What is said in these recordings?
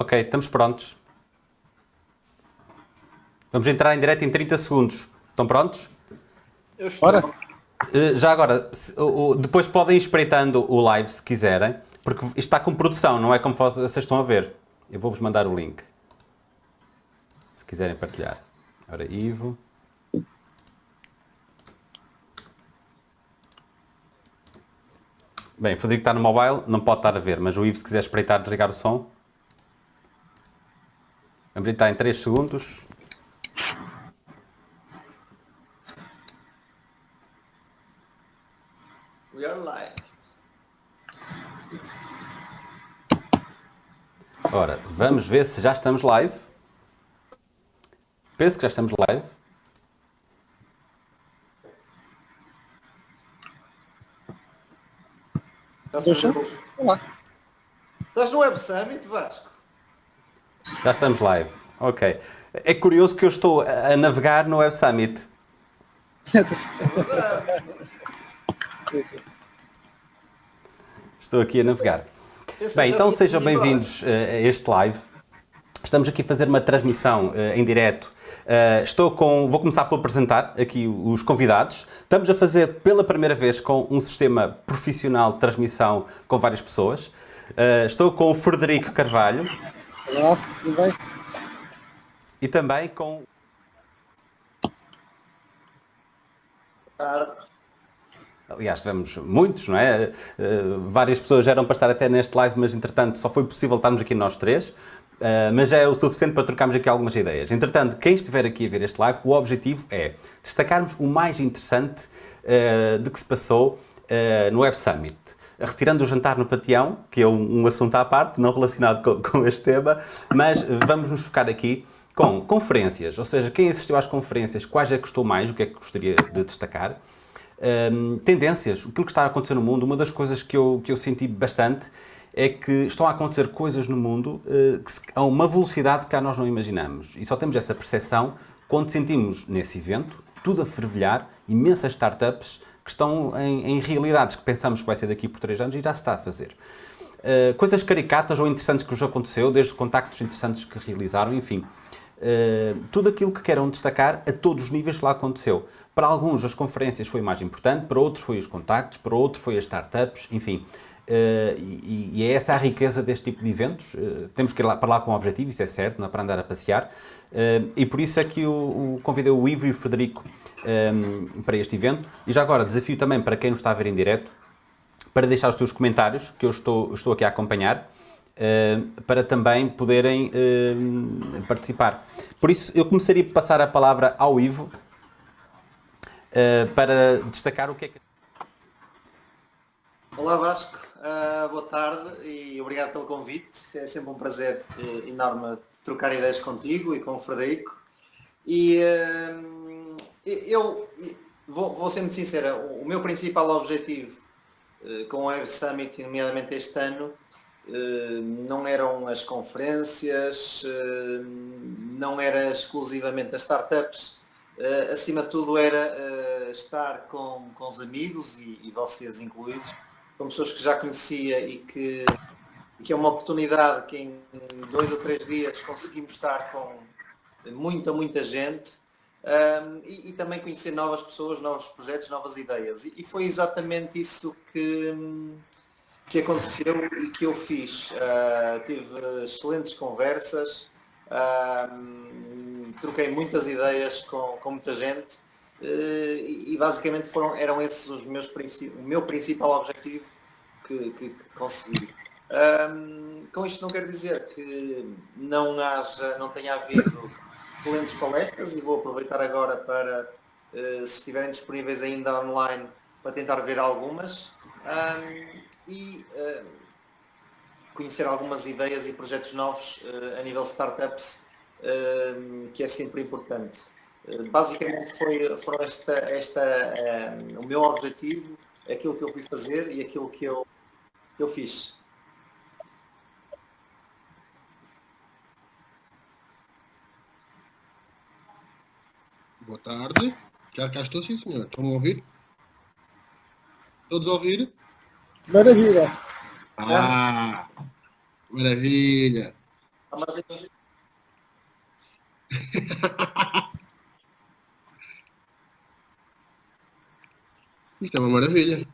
Ok, estamos prontos. Vamos entrar em direto em 30 segundos. Estão prontos? Eu estou. Bora. Eh, Já agora, depois podem ir espreitando o live se quiserem, porque isto está com produção, não é como vocês estão a ver. Eu vou-vos mandar o link. Se quiserem partilhar. Ora, Ivo. Bem, o Frederico está no mobile, não pode estar a ver, mas o Ivo, se quiser espreitar, desligar o som. Vamos entrar em 3 segundos. We are live. Ora, vamos ver se já estamos live. Penso que já estamos live. Olá. Estás no Web Summit, Vasco? Já estamos live. Ok. É curioso que eu estou a navegar no Web Summit. Estou aqui a navegar. Bem, então sejam bem-vindos eh, a este live. Estamos aqui a fazer uma transmissão eh, em direto. Eh, estou com, vou começar por apresentar aqui os convidados. Estamos a fazer pela primeira vez com um sistema profissional de transmissão com várias pessoas. Eh, estou com o Frederico Carvalho Olá, tudo bem? e também com tarde. Aliás, tivemos muitos, não é? Uh, várias pessoas eram para estar até neste live, mas entretanto só foi possível estarmos aqui nós três. Uh, mas já é o suficiente para trocarmos aqui algumas ideias. Entretanto, quem estiver aqui a ver este live, o objetivo é destacarmos o mais interessante uh, de que se passou no Web Summit. Retirando o jantar no Pateão, que é um, um assunto à parte, não relacionado com, com este tema, mas vamos nos focar aqui com conferências, ou seja, quem assistiu às conferências, quais é que gostou mais, o que é que gostaria de destacar. Hum, tendências, aquilo que está a acontecer no mundo, uma das coisas que eu, que eu senti bastante é que estão a acontecer coisas no mundo eh, que se- a uma velocidade que cá nós não imaginamos. E só temos essa percepção quando sentimos nesse evento tudo a fervilhar, imensas startups que estão em, em realidades que pensamos que vai ser daqui por três anos e já se está a fazer. Uh, coisas caricatas ou interessantes que vos aconteceu, desde contactos interessantes que realizaram, enfim. Uh, tudo aquilo que queiram destacar a todos os níveis que lá aconteceu. Para alguns as conferências foi mais importante, para outros foi os contactos, para outros foi as startups, enfim. Uh, e, e é essa a riqueza deste tipo de eventos. Uh, temos que ir lá, para lá com um objetivo, isso é certo, não é para andar a passear. E por isso é que o, o convidei o Ivo e o Frederico um, para este evento. E já agora, desafio também para quem nos está a ver em direto, para deixar os seus comentários, que eu estou, estou aqui a acompanhar, eh, para também poderem eh, participar. Por isso, eu começaria por passar a palavra ao Ivo, eh, para destacar o que é que... Olá, Vasco. Ah, boa tarde e obrigado pelo convite. É sempre um prazer eh, enorme trocar ideias contigo e com o Frederico. E eu vou, vou ser muito sincera, o meu principal objetivo eh, com o Web Summit, nomeadamente este ano, eh, não eram as conferências, eh, não era exclusivamente as startups, acima de tudo era estar com, com os amigos e, e vocês incluídos, com pessoas que já conhecia e que, e que é uma oportunidade que em dois ou três dias conseguimos estar com muita, muita gente um, e, e também conhecer novas pessoas, novos projetos, novas ideias. E, e foi exatamente isso que, que aconteceu e que eu fiz. Uh, tive excelentes conversas, uh, troquei muitas ideias com, com muita gente uh, e, e, basicamente foram, eram esses os meus o meu principal objetivo que, que, que consegui. Um, com isto não quero dizer que não haja, não tenha havido excelentes palestras e vou aproveitar agora para, uh, se estiverem disponíveis ainda online, para tentar ver algumas um, e uh, conhecer algumas ideias e projetos novos uh, a nível startups, que é sempre importante. basicamente foi, foram esta, esta o meu objetivo, aquilo que eu fui fazer e aquilo que eu, que eu fiz. Boa tarde. Já cá estou, sim, senhor. Estão a ouvir? Todos a ouvir? Maravilha. Ah, maravilha. Isto é uma maravilha.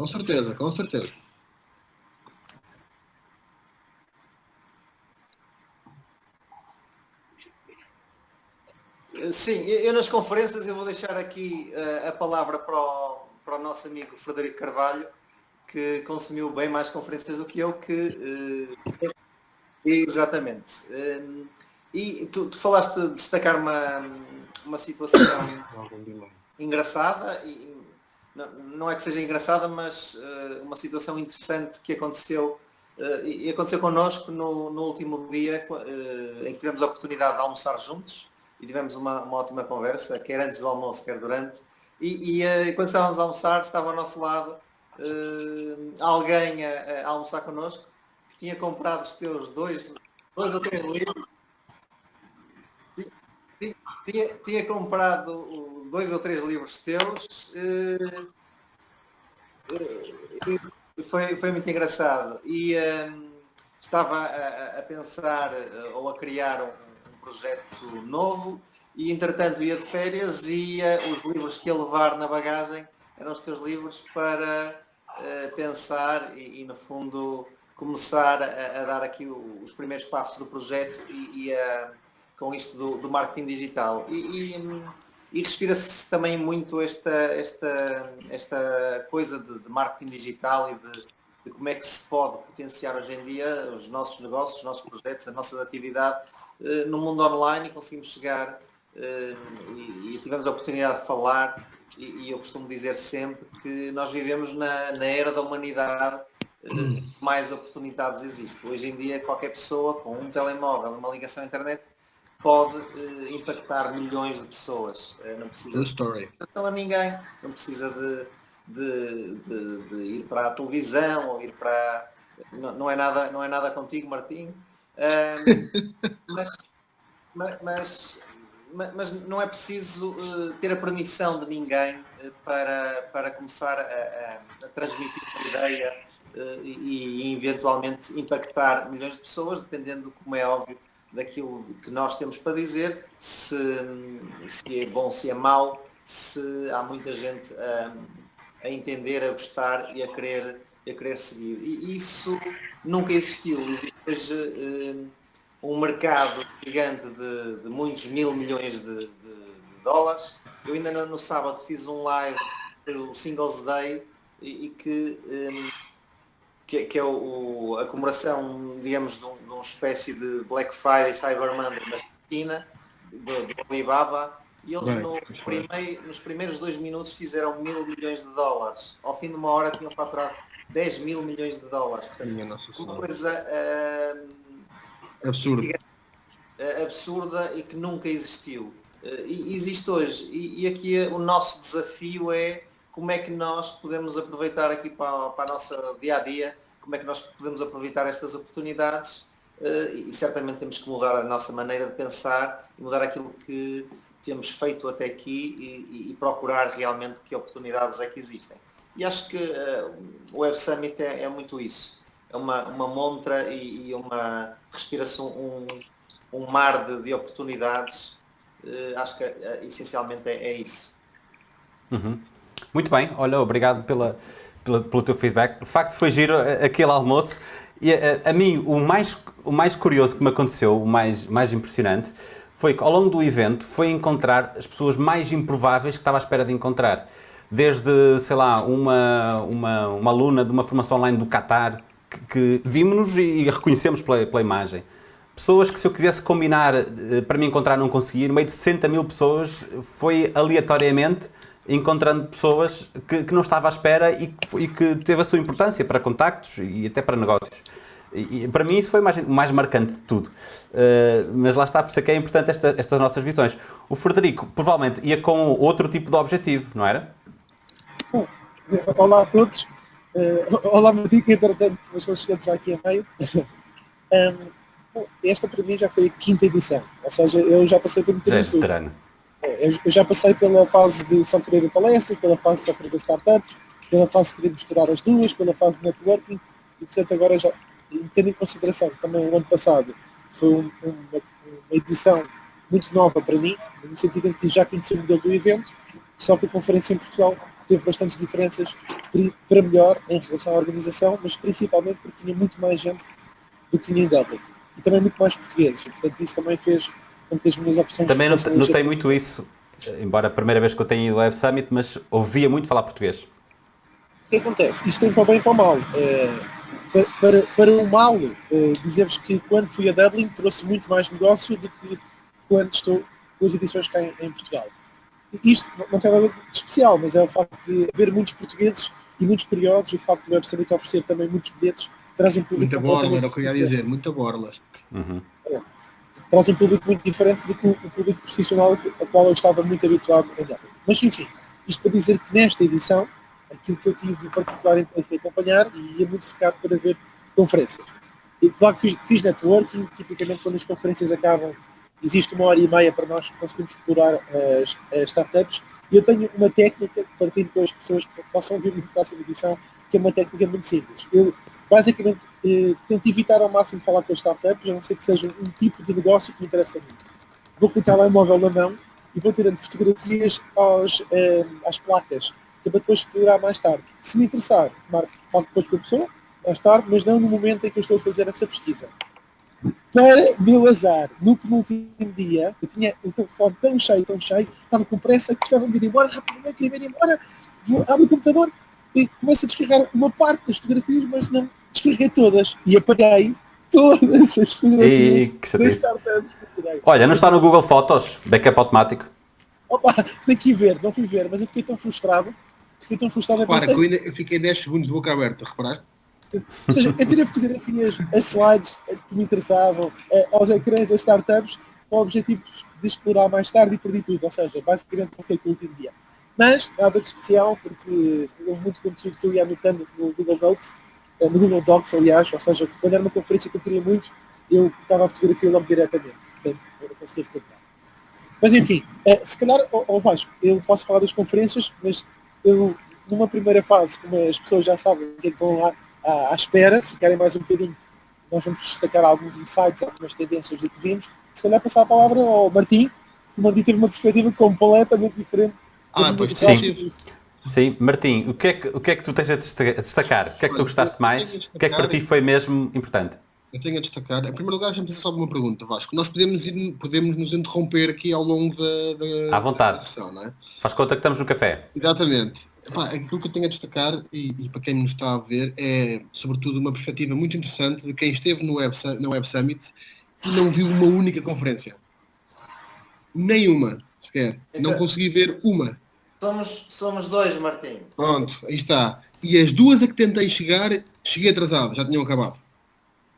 Com certeza, com certeza. Sim, eu nas conferências eu vou deixar aqui uh, a palavra para o, para o nosso amigo Frederico Carvalho, que consumiu bem mais conferências do que eu, que uh, exatamente. Uh, e tu, tu, falaste de destacar uma, uma situação engraçada, e não, não, é que seja engraçada, mas uma situação interessante que aconteceu e aconteceu connosco no, no último dia em que tivemos a oportunidade de almoçar juntos e tivemos uma, uma ótima conversa, quer antes do almoço, quer durante. E, e uh, quando estávamos a almoçar, estava ao nosso lado uh, alguém a, a, almoçar connosco que tinha comprado os teus dois, dois ou três livros. Tinha, tinha comprado dois ou três livros teus. Uh, foi, foi muito engraçado. E estava a, a, pensar ou a criar um projeto novo e entretanto ia de férias e os livros que ia levar na bagagem eram os teus livros para uh, pensar e, e, no fundo começar a, a dar aqui o, os primeiros passos do projeto e, e com isto do, do, marketing digital. E, e respira-se também muito esta, esta, esta coisa de, de marketing digital e de, de como é que se pode potenciar hoje em dia os nossos negócios, os nossos projetos, a nossa atividade uh, no mundo online e conseguimos chegar uh, e, e, tivemos a oportunidade de falar e, e, eu costumo dizer sempre que nós vivemos na, na era da humanidade uh, mais oportunidades existem. Hoje em dia qualquer pessoa com um telemóvel, uma ligação à internet pode impactar milhões de pessoas. não precisa de a ninguém, não precisa de de, de, de, ir para a televisão ou ir para. Não, não, é, nada, não é nada contigo, Martim. Um, mas, mas, mas, não é preciso uh, ter a permissão de ninguém uh, para, para começar a, a, a transmitir uma ideia uh, e, e, eventualmente impactar milhões de pessoas, dependendo, como é óbvio, daquilo que nós temos para dizer, se, se é bom, se é mau, se há muita gente a entender, a gostar e a querer, a querer seguir. E isso nunca existiu. Existe hoje uh, um mercado gigante de, de, muitos mil milhões de, de, de dólares. Eu ainda no, no, sábado fiz um live o Singles Day e, e que, um, eh, que, que, é o, a comemoração, digamos, de, um, uma espécie de Black Friday, Cyber Monday na China, do, do Alibaba, e eles no primeiro, nos primeiros dois minutos fizeram mil milhões de dólares. Ao fim de uma hora tinham faturado 10 mil milhões de dólares. Portanto, uma coisa uh, absurda. Uh, absurda e que nunca existiu. Uh, e existe hoje. E, e aqui o nosso desafio é como é que nós podemos aproveitar aqui para, para a nossa dia a dia, como é que nós podemos aproveitar estas oportunidades e certamente temos que mudar a nossa maneira de pensar e mudar aquilo que temos feito até aqui e, e, procurar realmente que oportunidades é que existem. E acho que uh, o Web Summit é, é, muito isso. É uma, uma montra e, e uma respiração, um, um mar de, de oportunidades. Uh, acho que essencialmente é, é isso. Uhum. Muito bem, olha, obrigado pela, pela, pelo teu feedback. De facto foi giro aquele almoço. E a, a mim o mais, o mais curioso que me aconteceu, o mais, mais impressionante, foi que ao longo do evento foi encontrar as pessoas mais improváveis que estava à espera de encontrar. Desde, sei lá, uma, uma, uma aluna de uma formação online do Qatar, que, que vimos-nos e, e reconhecemos pela, pela imagem. Pessoas que se eu quisesse combinar eh, para me encontrar não conseguia, no meio de 60 mil pessoas, foi aleatoriamente encontrando pessoas que, que não estava à espera e, e que teve a sua importância para contactos e até para negócios. E, para mim isso foi o mais, mais marcante de tudo. Uh, mas lá está, por isso é que é importante esta, estas nossas visões. O Frederico provavelmente ia com outro tipo de objetivo, não era? Bom, olá a todos. Uh, olá que entretanto estou chegando já aqui a meio. um, bom, esta para mim já foi a quinta edição, ou seja, eu já passei por muitas já és veterano. Eu eu já passei pela fase de só querer palestras, pela fase de só querer startups, pela fase de querer misturar as duas, pela fase de networking, e portanto agora já, e tendo em consideração que também o ano passado foi um- uma, uma edição muito nova para mim, no sentido em que já conheci o modelo do evento, só que a conferência em Portugal teve bastantes diferenças para melhor em relação à organização, mas principalmente porque tinha muito mais gente do que tinha em Dublin. E também muito mais portugueses. E, portanto, isso também fez com que as minhas opções Também não- notei muito isso, embora a primeira vez que eu tenho ido ao Web Summit, mas ouvia muito falar português. O que acontece? Isto tem para o bem e para o mal. Eh, para, para, para o mal, eh, dizer-vos que quando fui a Dublin trouxe muito mais negócio do que quando estou com as edições cá em, em Portugal. E Isto não- não tem nada de especial, mas é o facto de haver muitos portugueses e muitos curiosos e o facto do Web Summit oferecer também muitos bilhetes traz um público Muita borla, era o que eu ia dizer, muita borla. Uhum. traz um público muito diferente do que o o público profissional a qual eu estava muito habituado a olhar. Mas enfim, isto para dizer que nesta edição, aquilo que eu tive particular interesse em acompanhar e ia muito focado para ver conferências. E claro que fiz, fiz networking, tipicamente quando as conferências acabam, existe uma hora e meia para nós conseguirmos explorar as, as startups e eu tenho uma técnica que partilho com as pessoas que possam vir na próxima edição, que é uma técnica muito simples. Eu basicamente eh, tento evitar ao máximo falar com as startups, a não ser que seja um tipo de negócio que me interessa muito. Vou com o telemóvel na mão e vou tirando fotografias aos, eh, às placas, que é para depois explorar mais tarde. Se me interessar, marco, falo depois com a pessoa, mais tarde, mas não no momento em que eu estou a fazer essa pesquisa. Para meu azar, no penúltimo dia, eu tinha o telefone tão cheio, tão cheio, estava com pressa, que precisava de ir embora, rapidamente queria ir embora, vou, abro o computador e começo a descarregar uma parte das fotografias, mas não descarreguei todas. E apaguei todas as fotografias das startups que. Olha, não está no Google Fotos, backup automático. Opa, tem que ir ver, não fui ver, mas eu fiquei tão frustrado, fiquei tão frustrado, Repara pensei, que eu, ainda, eu fiquei 10 segundos de boca aberta, reparaste? Ou seja, eu tirei fotografias, as slides que me interessavam, eh, aos ecrãs das startups, com o objetivo de explorar mais tarde e perdi tudo. Ou seja, basicamente fiquei com o último dia. Mas nada de especial, porque houve muito conteúdo que eu ia anotando no Google Notes, eh, no Google Docs, aliás, ou seja, quando era uma conferência que eu queria muito, eu estava a fotografia logo diretamente. Portanto, eu não conseguia recuperar. Mas enfim, eh, se calhar, ó Vasco, eu posso falar das conferências, mas eu, numa primeira fase, como as pessoas já sabem o que que vão lá à, à espera, se querem mais um bocadinho, nós vamos destacar alguns insights, algumas tendências do que vimos. Se calhar passar a palavra ao Martim, que o Martim teve uma perspectiva completamente diferente. Ah, pois sim. Vasco. Sim, Martim, o que, é que, o que é que tu tens a desta- a destacar? O que é que tu gostaste mais? O que é que para ti foi mesmo importante? Eu tenho a destacar, em primeiro lugar, deixa-me fazer só uma pergunta, Vasco. Nós podemos, ir- podemos nos interromper aqui ao longo da, da, À vontade. da sessão, não é? Faz conta que estamos no café. Exatamente. Epá, aquilo que eu tenho a destacar, e, e para quem nos está a ver, é sobretudo uma perspectiva muito interessante de quem esteve no Web, na Web Summit e não viu uma única conferência. Nenhuma, sequer. Não Então- consegui ver uma. Somos, somos dois, Martim. Pronto, aí está. E as duas a que tentei chegar, cheguei atrasado, já tinham acabado.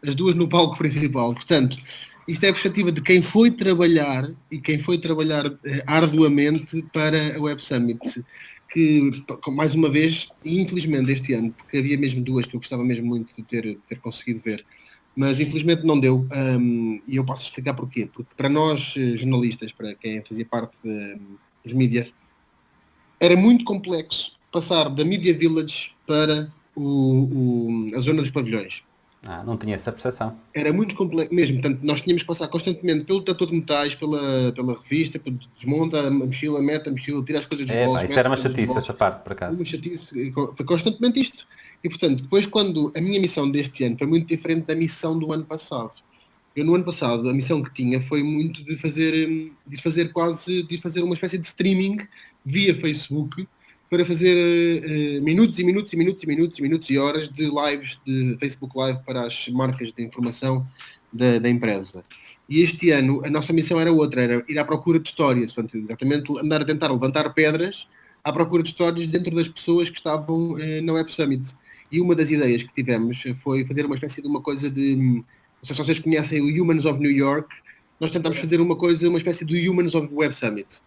As duas no palco principal. Portanto, isto é a perspectiva de quem foi trabalhar e quem foi trabalhar eh, arduamente para a Web Summit. Que, mais uma vez, infelizmente este ano, porque havia mesmo duas que eu gostava mesmo muito de ter, ter conseguido ver, mas infelizmente não deu. hum, e eu posso explicar porquê. Porque para nós, eh, jornalistas, para quem fazia parte de- dos mídias, era muito complexo passar da Media Village para o- o- a zona dos pavilhões. Ah, não tinha essa percepção. Era muito complexo mesmo, portanto, nós tínhamos que passar constantemente pelo detector de metais, pela, pela revista, desmonta a mochila, mete a mochila, tira as coisas dos É, bolsos. pá, isso era uma chatice, essa parte, por acaso. Uma chatice, foi constantemente isto. E portanto, depois quando a minha missão deste ano foi muito diferente da missão do ano passado. Eu no ano passado a missão que tinha foi muito de fazer, hum, de fazer quase, de fazer uma espécie de streaming via Facebook para fazer eh, minutos e minutos e minutos e minutos e minutos e horas de lives de Facebook Live para as marcas de informação da, da empresa. E este ano a nossa missão era outra, era ir à procura de histórias, portanto, exatamente andar a tentar levantar pedras à procura de histórias dentro das pessoas que estavam eh, na Web Summit. E uma das ideias que tivemos foi fazer uma espécie de uma coisa de. Não sei se vocês conhecem o Humans of New York. Nós tentámos fazer uma coisa, uma espécie do Humans of Web Summit.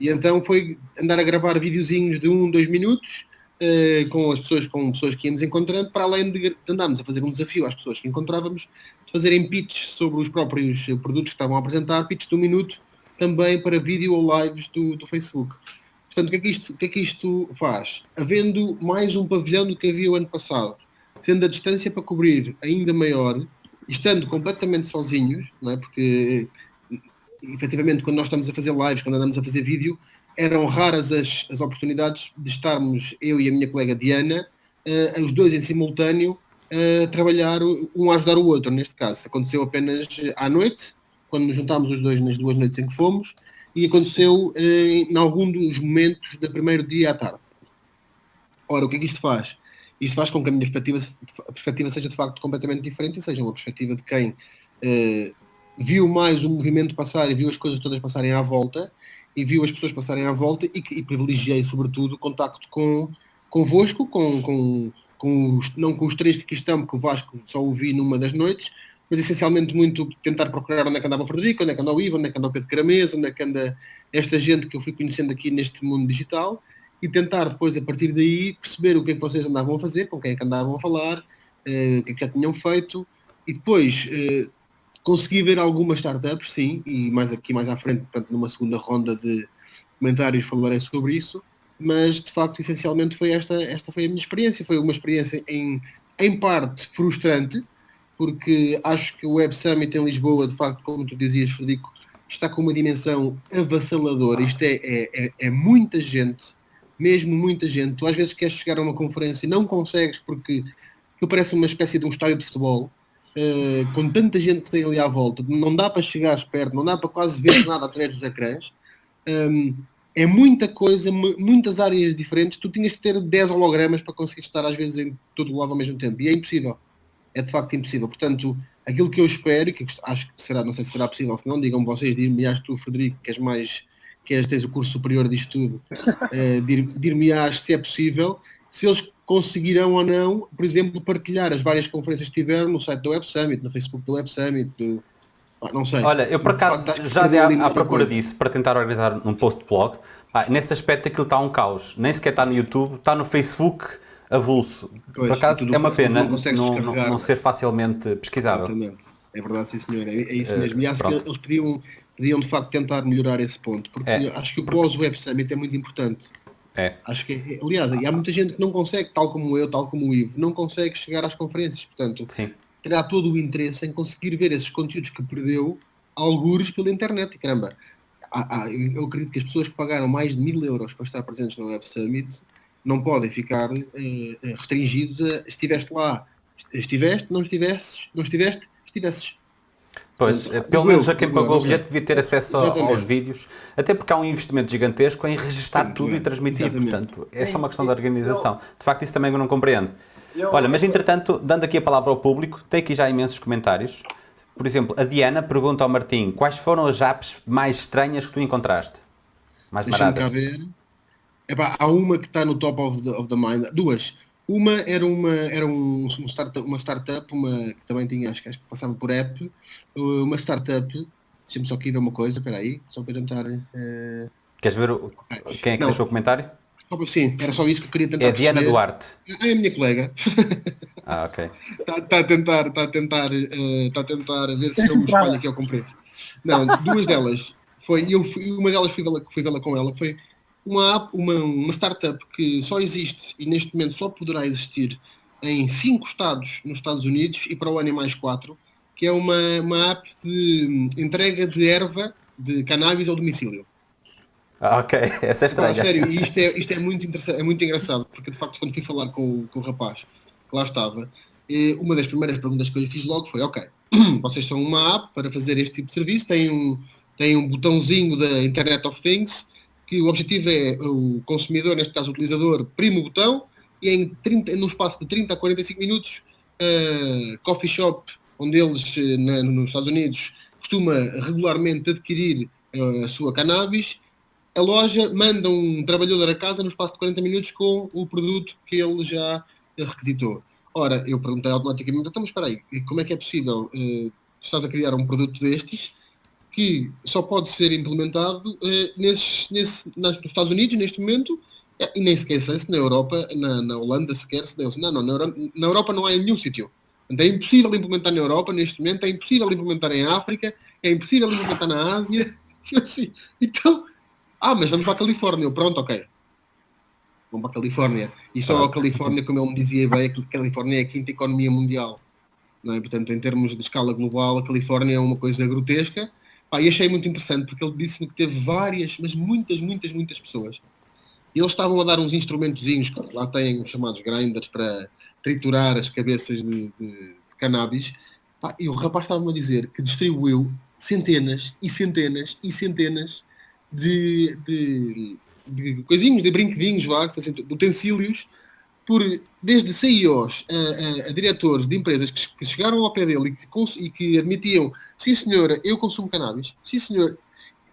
E então foi andar a gravar videozinhos de um, dois minutos eh, com as pessoas, com pessoas que íamos encontrando, para além de, andarmos a fazer um desafio às pessoas que encontrávamos, de fazerem pitches sobre os próprios produtos que estavam a apresentar, pitches de um minuto, também para vídeo ou lives do, do Facebook. Portanto, o que, é que isto, o que é que isto faz? Havendo mais um pavilhão do que havia o ano passado, sendo a distância para cobrir ainda maior, estando completamente sozinhos, não é? porque efetivamente quando nós estamos a fazer lives, quando andamos a fazer vídeo, eram raras as, as oportunidades de estarmos, eu e a minha colega Diana, uh, os dois em simultâneo, uh, trabalhar, um a ajudar o outro, neste caso. Aconteceu apenas à noite, quando nos juntámos os dois nas duas noites em que fomos, e aconteceu uh, em algum dos momentos do primeiro dia à tarde. Ora, o que é que isto faz? Isto faz com que a minha perspectiva, a perspectiva seja de facto completamente diferente e seja uma perspectiva de quem viu mais o movimento passar e viu as coisas todas passarem à volta e viu as pessoas passarem à volta e, e privilegiei sobretudo o contacto com convosco, com, com, com os, não com os três que aqui estão, porque o Vasco só o vi numa das noites, mas essencialmente muito tentar procurar onde é que andava o Frederico, onde é que anda o Ivo, onde é que anda o Pedro Caramês, onde é que anda esta gente que eu fui conhecendo aqui neste mundo digital e tentar depois, a partir daí, perceber o que é que vocês andavam a fazer, com quem é que andavam a falar, eh, o que é que já tinham feito e depois eh, consegui ver algumas startups, sim, e mais aqui mais à frente, portanto, numa segunda ronda de comentários falarei sobre isso, mas de facto, essencialmente, foi esta, esta foi a minha experiência. Foi uma experiência em, em parte frustrante, porque acho que o Web Summit em Lisboa, de facto, como tu dizias, Frederico, está com uma dimensão avassaladora. Isto é, é, é, é muita gente, mesmo muita gente. Tu às vezes queres chegar a uma conferência e não consegues porque parece uma espécie de um estádio de futebol. Uh, com tanta gente que tem ali à volta, não dá para chegar perto, não dá para quase ver nada através dos ecrãs. Um, é muita coisa, muitas áreas diferentes. Tu tinhas que ter 10 hologramas para conseguir estar às vezes em todo lado ao mesmo tempo. E é impossível é de facto impossível. Portanto, aquilo que eu espero, que acho que será, não sei se será possível, se não, digam vocês, dir-me-ás tu, Frederico, que és mais, que és, tens o curso superior disto tudo, uh, dir-me-ás se é possível, se eles conseguirão ou não, por exemplo, partilhar as várias conferências que tiveram no site do Web Summit, no Facebook do Web Summit, do, não sei. Olha, eu por acaso já dei à, à procura coisa. disso para tentar organizar um post-blog. Ah, nesse aspecto aquilo está um caos. Nem sequer está no YouTube, está no Facebook avulso. Pois, Por acaso é uma pena não, não, não, não, ser facilmente pesquisável. Exatamente. É verdade, sim senhor. É, é isso mesmo. E acho Pronto. que eles podiam, podiam de facto tentar melhorar esse ponto. Porque é. acho que o pós-Web Summit é muito importante. É. Acho que, aliás, há muita gente que não consegue, tal como eu, tal como o Ivo, não consegue chegar às conferências. Portanto, Sim. terá todo o interesse em conseguir ver esses conteúdos que perdeu algures pela internet. Caramba, há, há, eu acredito que as pessoas que pagaram mais de mil euros para estar presentes no Web Summit não podem ficar eh, eh, restringidos a estiveste lá, estiveste, não estivesses, não estiveste, estivesses. Pois, Portanto, pelo menos a quem pagou o bilhete devia ter acesso aos vídeos, até porque há um investimento gigantesco em registar Sim, tudo e transmitir, Exatamente. portanto, é só uma questão de organização. De facto, isso também eu não compreendo. Olha, mas entretanto, dando aqui a palavra ao público, tem aqui já imensos comentários. Por exemplo, a Diana pergunta ao Martim, quais foram as apps mais estranhas que tu encontraste? Mais baratas? ver. Epá, há uma que está no top of the, of the mind, duas. Uma era uma, era um, um startup, uma startup, uma que também tinha, acho, acho que passava por app, uma startup, deixa-me só aqui uma coisa, espera aí, só para tentar... Uh... Queres ver o, quem é que Não. deixou o comentário? Sim, era só isso que eu queria tentar É a Diana perceber. Duarte. É a minha colega. Ah, ok. Está tá a tentar, está a tentar, uh, está a tentar ver se eu me espalho aqui ao comprido. Não, duas delas. Foi, eu fui, uma delas fui vê-la fui vê com ela, foi uma, uma, uma startup que só existe e neste momento só poderá existir em cinco estados nos Estados Unidos e para o ano em mais quatro, que é uma, uma app de entrega de erva de cannabis ao domicílio. Ah, ok, essa é estranha. Sério, isto é, isto é, muito é muito engraçado, porque de facto quando fui falar com, com o rapaz que lá estava, eh, uma das primeiras perguntas que eu lhe fiz logo foi, ok, vocês são uma app para fazer este tipo de serviço, têm um, têm um botãozinho da Internet of Things, que o objetivo é o consumidor, neste caso o utilizador, prima o botão e em 30, no espaço de 30 a 45 minutos, uh, coffee shop, onde eles uh, na, nos Estados Unidos costuma regularmente adquirir uh, a sua cannabis, a loja manda um trabalhador a casa no espaço de 40 minutos com o produto que ele já requisitou. Ora, eu perguntei automaticamente, então, mas espera aí, como é que é possível? Uh, estás a criar um produto destes que só pode ser implementado uh, nesses, nesse, nas, nos Estados Unidos, neste momento, eh, e nem sequer sei se na Europa, na, na Holanda sequer, se deu, não, não, na Europa, na Europa não há em nenhum sítio. É impossível implementar na Europa neste momento, é impossível implementar em África, é impossível implementar na Ásia. Assim, então, ah, mas vamos para a Califórnia. Eu, pronto, ok. Vamos para a Califórnia. E só a Califórnia, como ele me dizia bem, a Califórnia é a quinta economia mundial. Não é? Portanto, em termos de escala global, a Califórnia é uma coisa grotesca. Pá, e achei muito interessante, porque ele disse-me que teve várias, mas muitas, muitas, muitas pessoas. E eles estavam a dar uns instrumentozinhos que lá têm chamados grinders para triturar as cabeças de, de, de cannabis. Pá, e o rapaz estava-me a dizer que distribuiu centenas e centenas e centenas de, de, de coisinhos, de brinquedinhos, assim, de utensílios, por, desde CEOs a, a, a diretores de empresas que, que, chegaram ao pé dele e que, e que admitiam, sim senhora, eu consumo cannabis, sim senhor,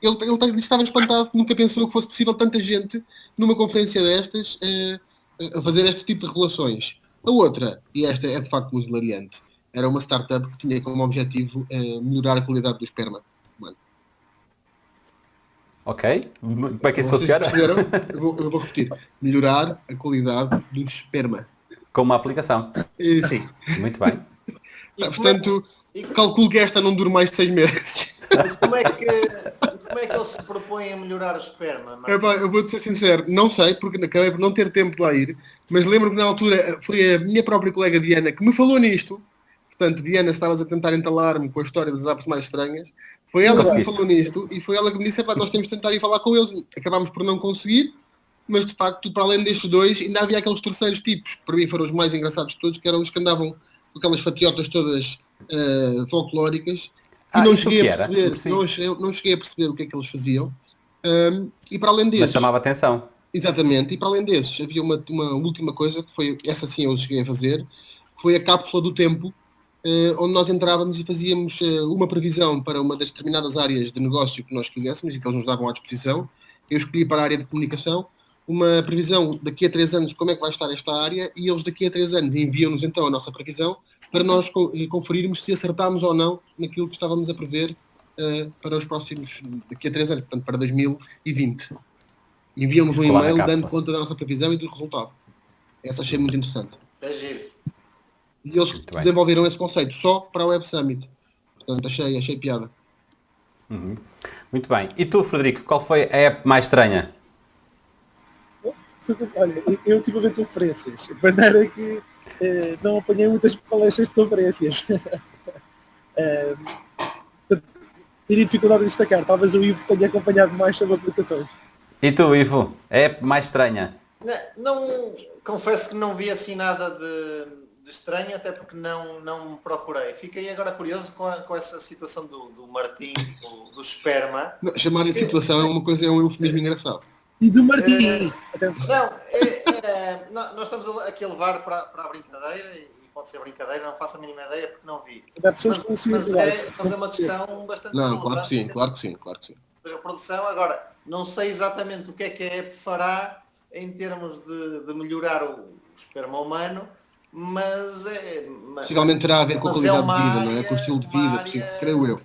ele, ele estava espantado, nunca pensou que fosse possível tanta gente numa conferência destas uh, a fazer este tipo de relações. A outra, e esta é de facto muito hilariante, era uma startup que tinha como objetivo uh, melhorar a qualidade do esperma. Ok. Como é que isso funciona? Eu vou, eu vou, repetir. Melhorar a qualidade do esperma. Com uma aplicação. Uh, sim. Muito bem. portanto, calculo que esta não dure mais de seis meses. Como é que, como é que eles se propõem a melhorar o esperma? eu vou-te ser sincero, não sei, porque acabei por não ter tempo de lá ir, mas lembro que na altura foi a minha própria colega Diana que me falou nisto. Portanto, Diana, estavas a tentar entalar-me com a história das apps mais estranhas. Foi ela que me falou nisto e foi ela que me disse: nós temos de tentar ir falar com eles. Acabámos por não conseguir, mas de facto, para além destes dois, ainda havia aqueles terceiros tipos, que para mim foram os mais engraçados de todos, que eram os que andavam com aquelas fatiotas todas uh, folclóricas. Ah, e não cheguei, a perceber, não, não cheguei a perceber o que é que eles faziam. Um, e para além desses. Mas chamava atenção. Exatamente, e para além desses, havia uma, uma última coisa que foi, essa sim eu cheguei a fazer, foi a cápsula do tempo, onde nós entrávamos e fazíamos eh, uma previsão para uma das determinadas áreas de negócio que nós quiséssemos e que eles nos davam à disposição. Eu escolhi para a área de comunicação uma previsão daqui a três anos como é que vai estar esta área e eles daqui a três anos enviam-nos então a nossa previsão para nós eh, conferirmos se acertámos ou não naquilo que estávamos a prever uh, para os próximos, daqui a três anos, portanto para 2020. Enviam-nos um e-mail dando conta da nossa previsão e do resultado. Essa achei muito interessante. É giro. E eles desenvolveram esse conceito só para a Web Summit. Portanto, achei, achei piada. Uhum. Muito bem. E tu, Frederico, qual foi a app mais estranha? Olha, eu tive a ver conferências, de maneira que eh, não apanhei muitas palestras de conferências. eh, teria dificuldade em destacar, talvez o Ivo tenha acompanhado mais sobre aplicações. E tu, Ivo, a app mais estranha? Não, não confesso que não vi assim nada de de estranho, até porque não, não procurei. Fiquei agora curioso com, a, com essa situação do, do Martim, do, do esperma. Não, chamar de situação é uma coisa, é um eufemismo engraçado. E do Martim! É, não, é, é, nós estamos aqui a levar para, para a brincadeira, e pode ser brincadeira, não faço a mínima ideia porque não vi. Mas, mas, é, mas é uma questão bastante Não, claro que sim, claro que sim, claro que sim. A produção, agora, não sei exatamente o que é que a app fará em termos de, de melhorar o, o esperma humano, mas é. Possivelmente terá a ver com a é qualidade é de vida, área, não é? Com o estilo de vida, área, creio eu.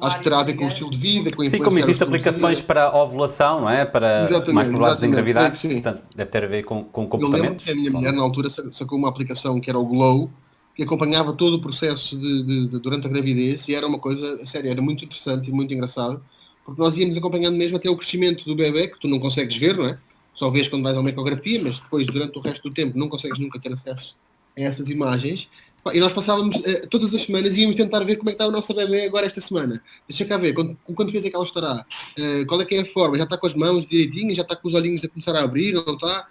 Acho que terá a ver com o estilo de vida, com a Sim, como existem aplicações para ovulação, não é? Para exatamente, mais probabilidades de engravidar, sim. portanto, deve ter a ver com, com comportamentos. Eu lembro que a minha mulher, na altura, sacou uma aplicação que era o Glow, que acompanhava todo o processo de, de, de, durante a gravidez e era uma coisa, sério, era muito interessante e muito engraçado, porque nós íamos acompanhando mesmo até o crescimento do bebê, que tu não consegues ver, não é? Só vês quando vais a uma ecografia, mas depois, durante o resto do tempo, não consegues nunca ter acesso essas imagens. E nós passávamos, uh, todas as semanas, íamos tentar ver como é que está o nosso bebê agora esta semana. Deixa cá ver, com quantas vezes é que ela estará? Uh, qual é que é a forma? Já está com as mãos direitinhas? Já está com os olhinhos a começar a abrir? Não está?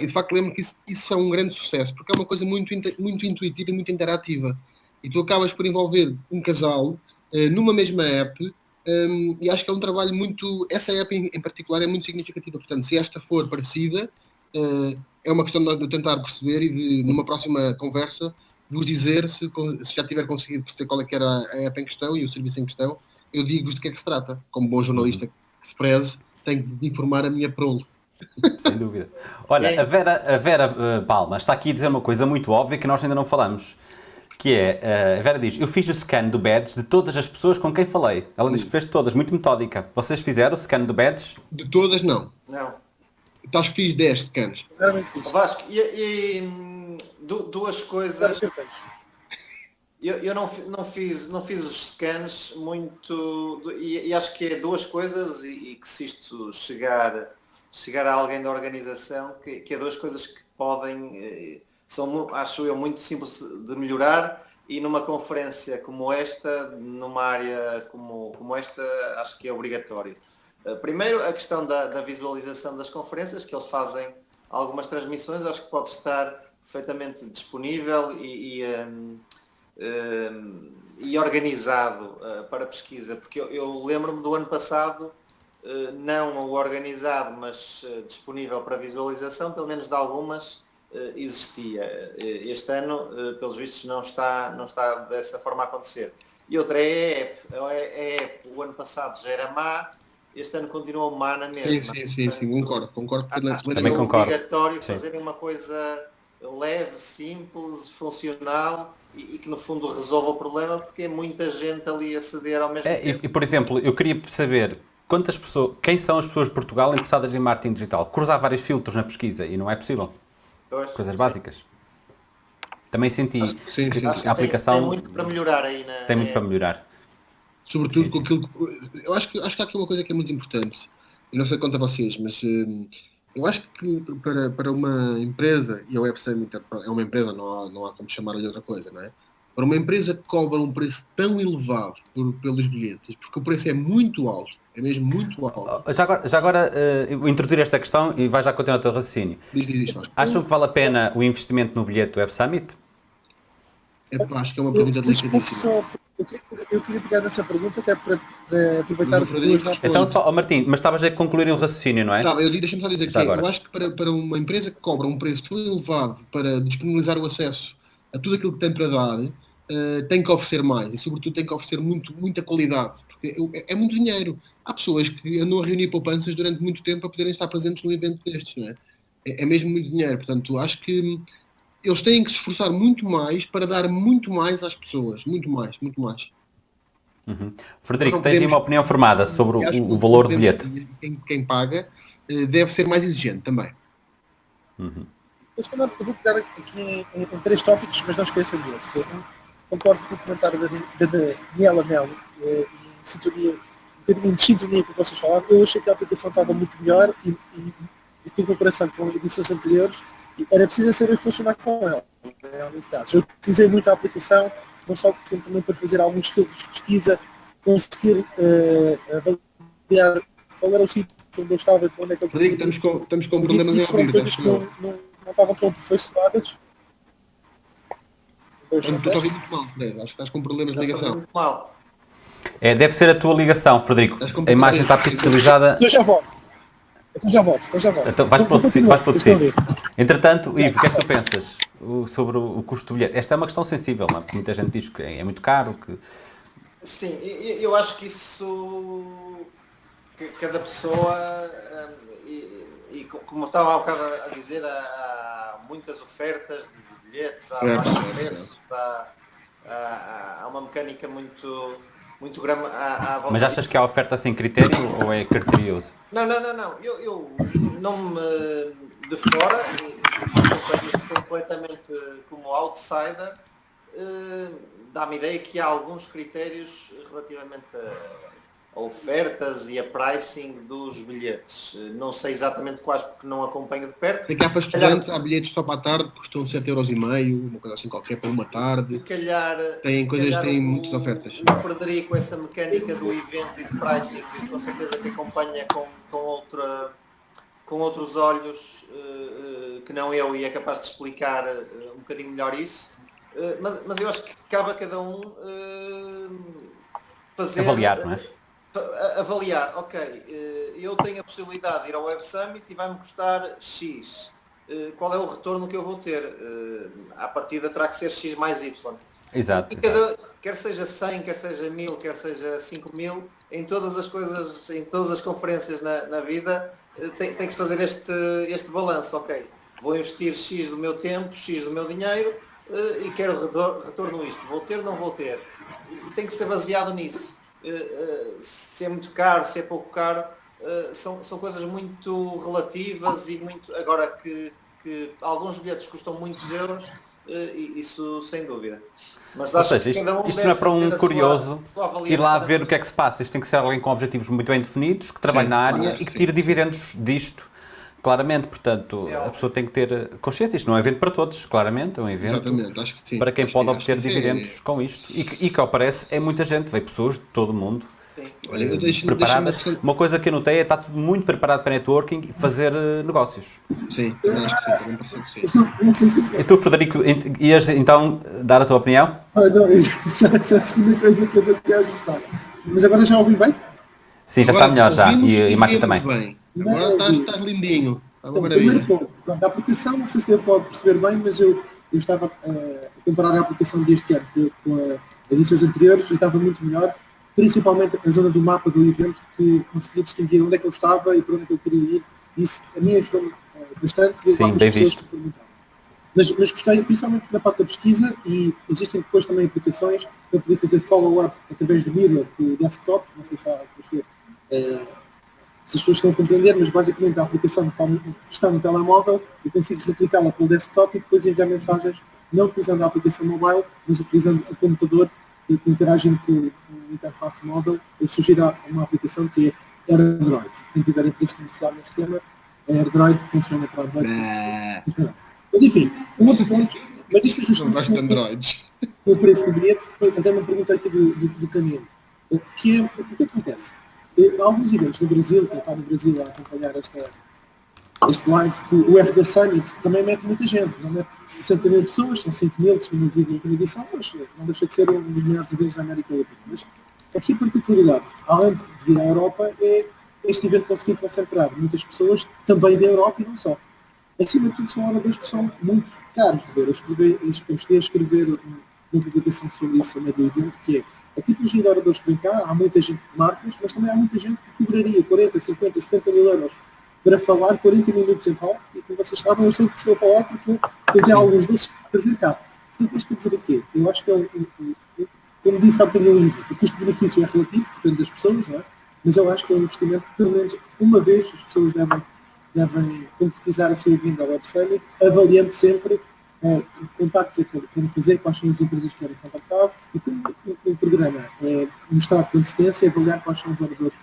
E de facto lembro que isso, isso é um grande sucesso, porque é uma coisa muito, muito intuitiva e muito interativa. E tu acabas por envolver um casal uh, numa mesma app um, ehm, e acho que é um trabalho muito. Essa app em, em, particular é muito significativa. Portanto, se esta for parecida, uh, é uma questão de tentar perceber e de, numa próxima conversa, vos dizer se, se já tiver conseguido perceber qual é que era a app em questão e o serviço em questão, eu digo-vos de que é que se trata. Como bom jornalista que se preze, tenho de informar a minha prole. Sem dúvida. Olha, a Vera, a Vera uh, Palma está aqui a dizer uma coisa muito óbvia que nós ainda não falamos. Que é, uh, a Vera diz, eu fiz o scan do badge de todas as pessoas com quem falei. Ela diz que fez todas, muito metódica. Vocês fizeram o scan do badge? De todas, não. Não. Acho que fiz 10 scans. Realmente fiz. Vasco, e, e duas coisas. eu, eu não, não, fiz, não fiz os scans muito e, e acho que é duas coisas e, e, que se isto chegar, chegar a alguém da organização, que, que é duas coisas que podem, eh, são, acho eu, muito simples de melhorar e numa conferência como esta, numa área como, como esta, acho que é obrigatório. Eh, primeiro, a questão da, da visualização das conferências, que eles fazem algumas transmissões, acho que pode estar perfeitamente disponível e, e um, uh, e organizado uh, para pesquisa, porque eu, eu lembro-me do ano passado, uh, não o organizado, mas disponível para visualização, pelo menos de algumas, existia. Este ano, pelos vistos, não está, não está dessa forma a acontecer. E outra é a app. A app, o ano passado já era má, este ano continua má na mesma. Sim, sim, sim, sim concordo, concordo. Acho que é obrigatório fazer uma coisa leve, simples, funcional e, e, que no fundo resolva o problema porque é muita gente ali a ceder ao mesmo é, tempo. E, e, por exemplo, eu queria saber quantas pessoas, quem são as pessoas de Portugal interessadas em marketing digital? Cruzar vários filtros na pesquisa e não é possível. Pois, Coisas sim. básicas. Também senti acho, sim, que, sim, a aplicação tem, tem, muito para melhorar aí na, Tem muito para melhorar. Sobretudo com aquilo que, eu acho que acho que há aqui uma coisa que é muito importante. Eu não sei quanto a vocês, mas hum, eu acho que para, para uma empresa, e a Web Summit é uma empresa, não há, não há como chamar de outra coisa, não é? Para uma empresa que cobra um preço tão elevado por, pelos bilhetes, porque o preço é muito alto, é mesmo muito alto. Oh, já agora, já agora uh, vou introduzir esta questão e vai já continuar o teu raciocínio. Diz, diz, diz, Acham que vale a pena o investimento no bilhete do Web Summit? É, acho que é uma pergunta delicadíssima. Eu queria, eu queria pegar nessa pergunta até para, para aproveitar o duas Então, só, oh Martim, mas estavas a concluir um raciocínio, não é? Tá, deixa-me só dizer que é, eu acho que para, para uma empresa que cobra um preço tão elevado para disponibilizar o acesso a tudo aquilo que tem para dar, uh, tem que oferecer mais e, sobretudo, tem que oferecer muito, muita qualidade, porque é, é, muito dinheiro. Há pessoas que andam a reunir poupanças durante muito tempo para poderem estar presentes num evento destes, não é? É, é mesmo muito dinheiro, portanto, acho que eles têm que se esforçar muito mais para dar muito mais às pessoas, muito mais, muito mais. Uhum. Frederico, tens podemos, uma opinião formada sobre o, o valor do bilhete? Quem, quem, paga eh, deve ser mais exigente também. Uhum. Eu, vou pegar aqui em, em, em, três tópicos, mas não esqueçam disso. Eu concordo com o comentário da, da Daniela Melo, eh, em sintonia, um bocadinho de sintonia com o que vocês falaram. Eu achei que a aplicação estava muito melhor e, e, e em comparação com edições anteriores, era preciso saber funcionar com ela, em alguns casos. Eu utilizei muito a aplicação, não só também para fazer alguns filtros de pesquisa, conseguir uh, avaliar qual era o sítio onde eu estava, onde é que eu Rodrigo, estamos com, estamos com problemas em ouvir, que não, não, não estavam tão aperfeiçoadas. Estou a ouvir muito mal, Fred. Acho que estás com problemas de ligação. É, deve ser a tua ligação, Frederico. A imagem está pixelizada. Eu já volto. Então já volto, então já volto. Então vais para o vais para o Entretanto, Ivo, o que é que tu pensas sobre o custo do bilhete? Esta é uma questão sensível, não é? Porque muita gente diz que é muito caro. Que... Sim, eu acho que isso. Que cada pessoa. Hum, e, e como estava há bocado a dizer, há muitas ofertas de bilhetes, há baixos preços, há, há, há uma mecânica muito muito grama à, à Mas achas que há oferta sem critério ou é criterioso? Não, não, não, não. Eu, eu não me de fora, completamente como outsider, eh, dá-me ideia que há alguns critérios relativamente a ofertas e a pricing dos bilhetes. Não sei exatamente quais porque não acompanho de perto. Que há para estudantes, há bilhetes só para a tarde que custam 7,5€, uma coisa assim qualquer para uma tarde. Se calhar, tem se coisas, calhar têm o, muitas ofertas. O Frederico, essa mecânica do evento e de pricing, com certeza que acompanha com, com, outra, com outros olhos uh, uh, que não eu e é capaz de explicar uh, um bocadinho melhor isso. mas, mas eu acho que cabe a cada um fazer. Avaliar, não é? Avaliar, ok, eh, eu tenho a possibilidade de ir ao Web Summit e vai-me custar X. Eh, qual é o retorno que eu vou ter? Eh, à partida terá que ser X mais Y. Exato. E cada, quer seja 100, quer seja 1000, quer seja 5000, em todas as coisas, em todas as conferências na, na vida, tem, tem que se fazer este, este balanço, ok. Vou investir X do meu tempo, X do meu dinheiro e quero retorno isto. Vou ter, não vou ter. Tem que ser baseado nisso. Eh, eh, se é muito caro, se é pouco caro, eh, são, são coisas muito relativas e muito. Agora que, que alguns bilhetes custam muitos euros, isso sem dúvida. Mas Ou seja, isto, um isto não é para um curioso sua, sua ir lá ver o que é que se passa. Isto tem que ser alguém com objetivos muito bem definidos, que trabalhe sim, na área e que sim. tire dividendos disto. Claramente, portanto, é a pessoa tem que ter consciência. Isto não é um evento para todos, claramente, é um evento para quem pode obter dividendos com isto. E que, e que, ao parece, é muita gente, veio pessoas de todo o mundo Olha, eu deixo, preparadas. Deixo uma coisa que eu notei é estar tudo muito preparado para networking e fazer uh, negócios. Sim, acho que sim, também que sim. E tu, Frederico, ias então dar a tua opinião? Ah, não, já, já é a segunda coisa que eu não quero ajustar. Mas agora já ouvi bem? Sim, já agora, está melhor já. E a imagem também. Bem. Agora estás, estás lindinho. Está uma maravilha. a aplicação, não sei se ele pode perceber bem, mas eu, eu estava uh, a comparar a aplicação deste ano com, com a edições anteriores e estava muito melhor principalmente a zona do mapa do evento, que conseguia distinguir onde é que eu estava e para onde é que eu queria ir. Isso a mim ajudou eh, bastante. Sim, bem visto. Mas, mas gostei principalmente da parte da pesquisa e existem depois também aplicações para poder fazer follow-up através do Mirror, do desktop, não sei se há, é, se as pessoas estão a compreender, mas basicamente a aplicação está no, está no telemóvel e consegues replicá-la pelo desktop e depois enviar mensagens não utilizando a aplicação mobile, mas utilizando o computador e interagindo com, com interface móvel, eu sugiro uma aplicação que é AirDroid. Quem tiver interesse comercial neste tema, é AirDroid que funciona para Android. É. Mas enfim, um outro ponto, mas isto é de Androids. o preço do bilhete, foi até uma pergunta aqui do, do, do caminho, que é, o que acontece? Há alguns eventos no Brasil, que está no Brasil a acompanhar esta, este live, o FD Summit também mete muita gente, não mete 60 mil pessoas, são 5 mil, segundo o vídeo última edição, mas não deixa de ser um dos maiores eventos da América Latina. Mas aqui a particularidade, além de vir à Europa, é este evento conseguir concentrar muitas pessoas também da Europa e não só. Acima de tudo, são oradores que são muito caros de ver. Eu, escrevi, eu cheguei a escrever uma publicação sobre isso no meio do evento, que é a tipologia de oradores que vem cá, há muita gente de marcas, mas também há muita gente que cobraria 40, 50, 70 mil euros para falar 40 minutos em palco e como vocês sabem, eu sempre estou a falar porque eu tenho alguns desses para trazer cá. Portanto, isto quer dizer o quê? Eu acho que é um, como disse há bocadinho livro, o custo-benefício é relativo, depende das pessoas, não é? Mas eu acho que é um investimento que pelo menos uma vez as pessoas devem, devem concretizar a sua vinda ao Web Summit, avaliando sempre uh, contactos que querem fazer, quais são as empresas que querem contactar, e como o programa é mostrado com antecedência, avaliar quais são os oradores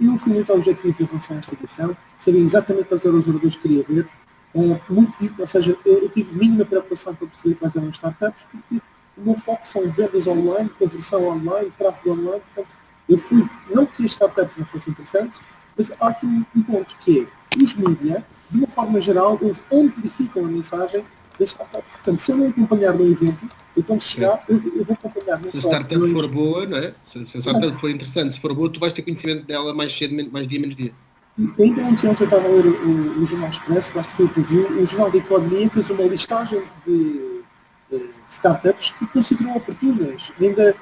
eu fui muito objetivo em relação a esta edição, sabia exatamente quais eram os oradores que queria ver, uh, muito, ou seja, eu, eu, tive mínima preocupação para perceber quais eram os startups, porque o meu foco são vendas online, conversão online, tráfego online, portanto, eu fui, não que as startups não fossem interessantes, mas há aqui um, um ponto que é, os mídias, de uma forma geral, eles amplificam a mensagem. Portanto, se eu não acompanhar no evento, eu quando chegar, eu, eu, vou acompanhar. Se a startup for boa, não é? Se, se a startup for interessante, se for boa, tu vais ter conhecimento dela mais cedo, mais dia, menos dia. Ainda ontem, ontem eu estava a ler o, o, Jornal Expresso, que acho que foi o que viu, o Jornal de Economia fez uma listagem de, de startups que considerou oportunas. Ainda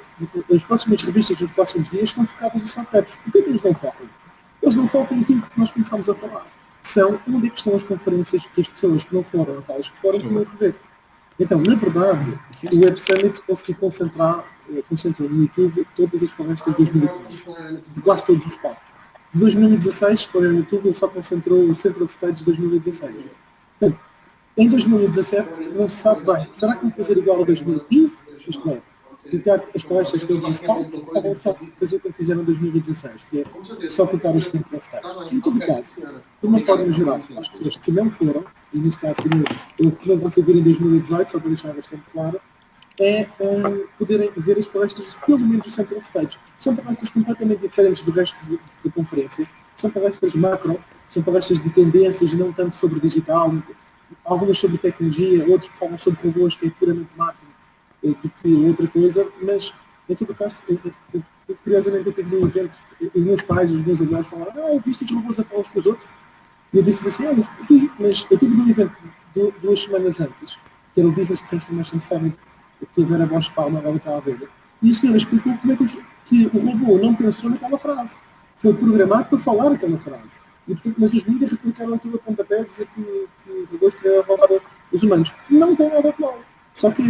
as próximas revistas dos próximos dias estão focadas em startups. Por que eles não focam? Eles não focam naquilo que nós começámos a falar. São onde é que estão as conferências que as pessoas que não foram, aquelas que foram, que rever. Então, na verdade, o Web Summit conseguiu concentrar, eh, concentrou no YouTube todas as palestras de 2015, de quase todos os palcos. De 2016, se forem no YouTube, ele só concentrou o Central Stage de 2016. Portanto, em 2017, não se sabe bem, será que vão fazer igual a 2015? Isto é, colocar as palestras todos os palcos, ou vão só fazer como fizeram em 2016, que é só colocar os Central Stage. Em todo caso, de uma forma geral, as pessoas que não foram, e neste caso eu também vou vir em 2018, só para deixar bastante claro, é um, poderem ver as palestras, pelo menos do Central Stage. São palestras completamente diferentes do resto da conferência. São palestras macro, são palestras de tendências, não tanto sobre digital, algumas sobre tecnologia, outras que falam sobre robôs, que é puramente macro, eh, do que outra coisa, mas em todo caso, eu, eu, eu, curiosamente eu tive num evento, os meus pais, os meus avós falaram, ah, viste os robôs a falar uns com os outros? E eu disse assim, mas eu tive num evento duas semanas antes, que era o Business Transformation Summit, que a Vera Bosch Palma agora está a ver, e a senhora explicou como é que, que o robô não pensou naquela frase. Foi programado para falar aquela frase. E, portanto, mas os mídias replicaram aquilo a pontapé a dizer que, que os robôs queriam roubar os humanos. Não tem nada de mal. Só que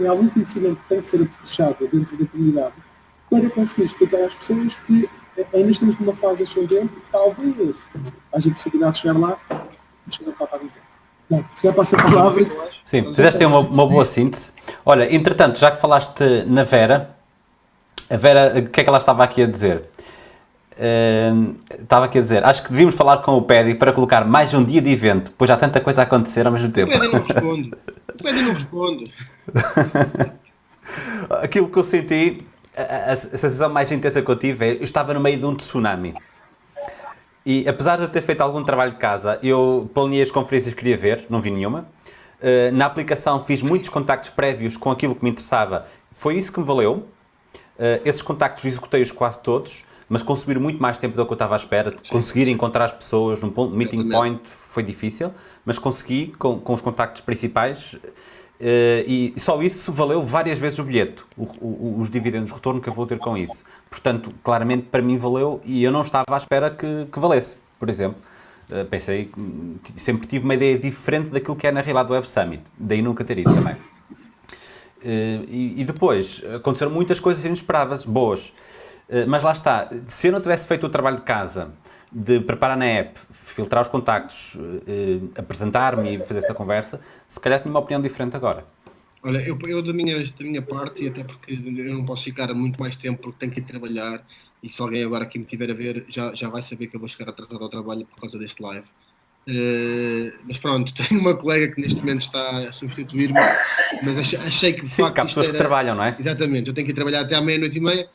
é, algum conhecimento que tem que ser apuxado dentro da comunidade para conseguir explicar às pessoas que ainda estamos numa fase ascendente, talvez haja possibilidade de chegar lá, mas não falta algum tempo. Bom, se calhar passa a palavra. Sim, fizeste aí uma, uma boa síntese. Olha, entretanto, já que falaste na Vera, a Vera, o que é que ela estava aqui a dizer? Uh, estava aqui a dizer, acho que devíamos falar com o Pedi para colocar mais um dia de evento, pois há tanta coisa a acontecer ao mesmo tempo. O Pedi não responde. O Pedi não responde. Aquilo que eu senti, a, a, sensação mais intensa que eu tive é, eu estava no meio de um tsunami. E apesar de eu ter feito algum trabalho de casa, eu planeei as conferências que queria ver, não vi nenhuma. Uh, na aplicação fiz muitos contactos prévios com aquilo que me interessava, foi isso que me valeu. Uh, esses contactos executei-os quase todos, mas consumir muito mais tempo do que eu estava à espera. Conseguir encontrar as pessoas num ponto, meeting point foi difícil, mas consegui com, com os contactos principais Uh, e só isso valeu várias vezes o bilhete, o, o, os dividendos de retorno que eu vou ter com isso. Portanto, claramente para mim valeu e eu não estava à espera que, que valesse, por exemplo. Uh, pensei, sempre tive uma ideia diferente daquilo que é na realidade do Web Summit, daí nunca ter ido também. Uh, e, e, depois, aconteceram muitas coisas inesperadas, boas. mas lá está, se eu não tivesse feito o trabalho de casa, de preparar na app, filtrar os contactos, eh, apresentar-me e fazer essa conversa, se calhar tinha uma opinião diferente agora. Olha, eu, eu da, minha, da minha parte, e até porque eu não posso ficar muito mais tempo porque tenho que ir trabalhar, e se alguém agora aqui me tiver a ver, já, já vai saber que eu vou chegar atrasado ao trabalho por causa deste live. Uh, mas pronto, tenho uma colega que neste momento está a substituir-me, mas achei, achei, que de Sim, facto. Há pessoas era... que trabalham, não é? Exatamente, eu tenho que ir trabalhar até à meia-noite e meia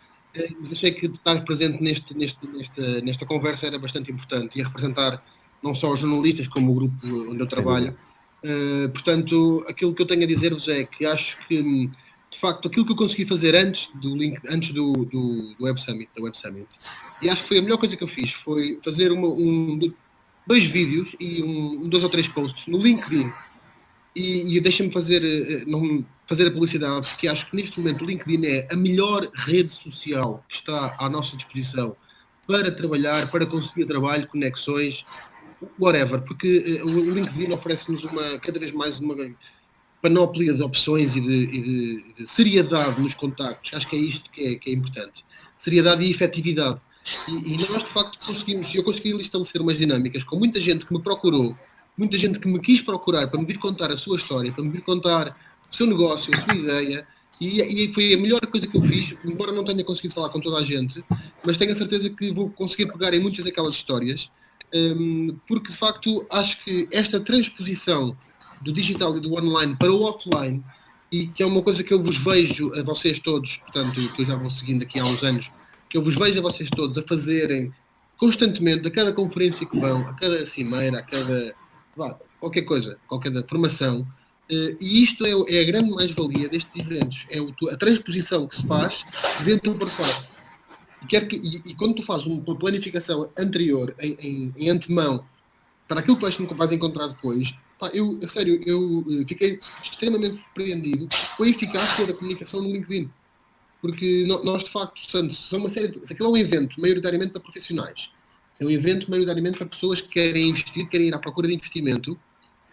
mas achei que estar presente neste, neste, nesta, nesta conversa era bastante importante e a representar não só os jornalistas, como o grupo onde eu trabalho. Uh, portanto, aquilo que eu tenho a dizer-vos é que acho que, de facto, aquilo que eu consegui fazer antes do, link, antes do, do, do Web Summit, da Web Summit, e acho que foi a melhor coisa que eu fiz, foi fazer uma, um, dois vídeos e um, dois ou três posts no LinkedIn. E, e deixa-me fazer, eh, não, fazer a publicidade, porque acho que neste momento o LinkedIn é a melhor rede social que está à nossa disposição para trabalhar, para conseguir trabalho, conexões, whatever, porque uh, o LinkedIn oferece-nos uma, cada vez mais uma panóplia de opções e de, e de, de seriedade nos contactos. Acho que é isto que é, que é importante. Seriedade e efetividade. E, e, nós, de facto, conseguimos, eu consegui estabelecer umas dinâmicas com muita gente que me procurou, muita gente que me quis procurar para me vir contar a sua história, para me vir contar seu negócio, a sua ideia, e, e, foi a melhor coisa que eu fiz, embora não tenha conseguido falar com toda a gente, mas tenho a certeza que vou conseguir pegar em muitas daquelas histórias, um, porque de facto acho que esta transposição do digital e do online para o offline, e que é uma coisa que eu vos vejo a vocês todos, portanto, que eu já vou seguindo aqui há uns anos, que eu vos vejo a vocês todos a fazerem constantemente, a cada conferência que vão, a cada cimeira, a cada qualquer coisa, qualquer formação, e isto é, é a grande mais-valia destes eventos, é a transposição que se faz dentro para fora. E, quando tu fazes uma planificação anterior, em, em, em antemão, para aquilo que vais, vais encontrar depois, pá, eu, a sério, eu eh, fiquei extremamente surpreendido com a eficácia da comunicação no LinkedIn. Porque nós, de facto, são uma série de, aquilo é um evento maioritariamente para profissionais, é um evento maioritariamente para pessoas que querem investir, querem ir à procura de investimento,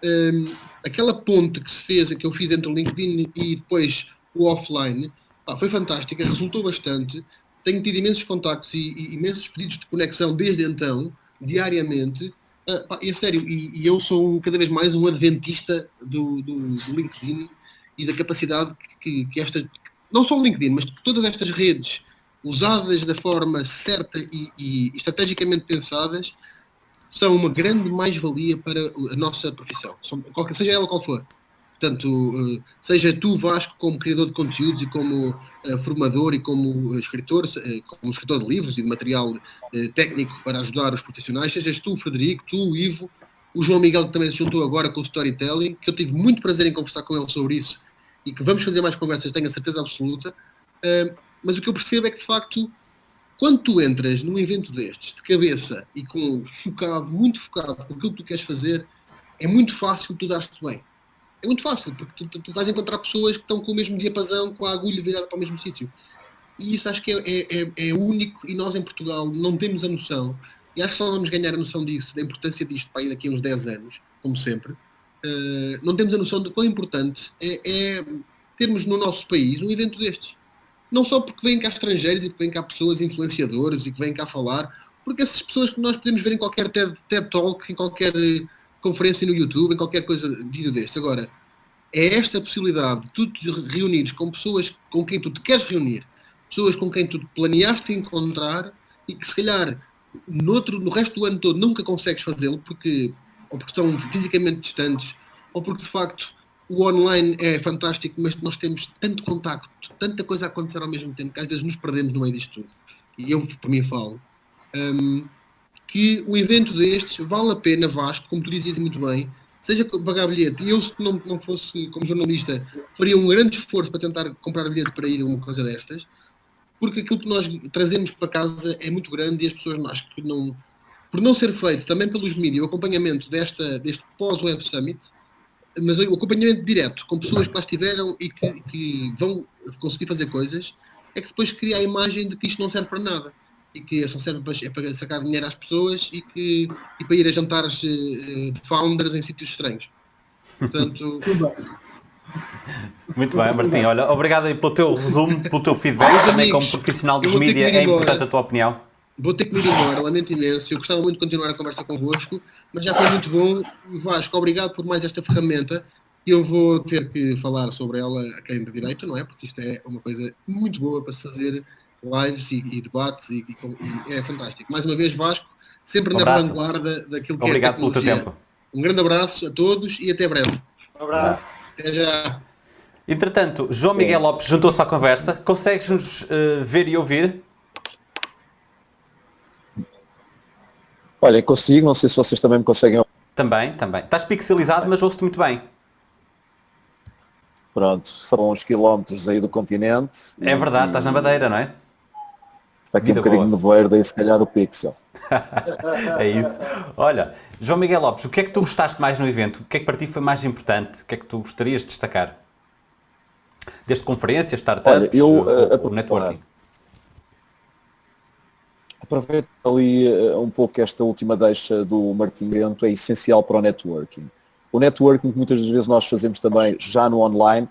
um, aquela ponte que se fez, que eu fiz entre o LinkedIn e depois o offline, pá, foi fantástica, resultou bastante. Tenho tido imensos contactos e, e imensos pedidos de conexão desde então, diariamente. Uh, pá, e é sério, e, e, eu sou cada vez mais um adventista do, do, do LinkedIn e da capacidade que, que esta, não só o LinkedIn, mas todas estas redes usadas da forma certa e, e estrategicamente pensadas, são uma grande mais-valia para a nossa profissão, qualquer, seja ela qual for. Portanto, eh, seja tu, Vasco, como criador de conteúdos e como uh, formador e como escritor, uh, como escritor de livros e de material técnico para ajudar os profissionais, sejas tu, Frederico, tu, Ivo, o João Miguel, que também se juntou agora com o Storytelling, que eu tive muito prazer em conversar com ele sobre isso e que vamos fazer mais conversas, tenho a certeza absoluta. mas o que eu percebo é que, de facto, quando tu entras num evento destes, de cabeça e com focado, muito focado com aquilo que tu queres fazer, é muito fácil tu dar-te bem. É muito fácil, porque tu, tu, vais encontrar pessoas que estão com o mesmo diapasão, com a agulha virada para o mesmo sítio. E isso acho que é, é, é, é, único e nós em Portugal não temos a noção, e acho que só vamos ganhar a noção disso, da importância disto para ir daqui a uns 10 anos, como sempre, uh, não temos a noção de quão importante é, é termos no nosso país um evento destes não só porque vêm cá estrangeiros e que vêm cá pessoas influenciadoras e que vêm cá falar, porque essas pessoas que nós podemos ver em qualquer TED, TED Talk, em qualquer conferência no YouTube, em qualquer coisa, vídeo deste. Agora, é esta possibilidade de tu te reunires com pessoas com quem tu te queres reunir, pessoas com quem tu planeaste encontrar e que se calhar no, outro, no resto do ano todo nunca consegues fazê-lo porque ou porque estão fisicamente distantes ou porque de facto o online é fantástico, mas nós temos tanto contacto, tanta coisa a acontecer ao mesmo tempo que às vezes nos perdemos no meio disto tudo. E eu, por mim, falo. Um, que o evento destes vale a pena, Vasco, como tu dizias muito bem, seja pagar bilhete. E eu, se não, não fosse como jornalista, faria um grande esforço para tentar comprar bilhete para ir a uma coisa destas, porque aquilo que nós trazemos para casa é muito grande e as pessoas, acho que não, por não ser feito também pelos mídias, o acompanhamento desta, deste pós-Web Summit, mas o acompanhamento direto com pessoas que lá estiveram e que, que, vão conseguir fazer coisas, é que depois cria a imagem de que isto não serve para nada e que só serve para, é para sacar dinheiro às pessoas e, que, e para ir a jantares uh, de founders em sítios estranhos. Portanto. Muito bem, Martim. Olha, obrigado pelo teu resumo, pelo teu feedback, também como profissional dos mídias, é importante a tua opinião. Vou ter que me ir embora, lamento imenso. Eu gostava muito de continuar a conversa convosco, mas já foi muito bom. Vasco, obrigado por mais esta ferramenta. Eu vou ter que falar sobre ela a quem de direito, não é? Porque isto é uma coisa muito boa para se fazer lives e, e debates e, e, é fantástico. Mais uma vez, Vasco, sempre um na vanguarda daquilo que Obrigado é pelo teu tempo. Um grande abraço a todos e até breve. Um abraço. Até já. Entretanto, João Miguel Lopes juntou-se à conversa. Consegues-nos uh, ver e ouvir? Olha, consigo, não sei se vocês também me conseguem Também, também. Estás pixelizado, mas ouço-te muito bem. Pronto, são uns quilómetros aí do continente. É verdade, e... estás na Madeira, não é? Está aqui Vida um bocadinho boa. nevoeiro, daí se calhar o pixel. é isso. Olha, João Miguel Lopes, o que é que tu gostaste mais no evento? O que é que para ti foi mais importante? O que é que tu gostarias de destacar? Desde conferências, startups, Olha, eu, uh, o networking? Aproveito ali uh, um pouco esta última deixa do Martim Bento, é essencial para o networking. O networking que muitas das vezes nós fazemos também já no online,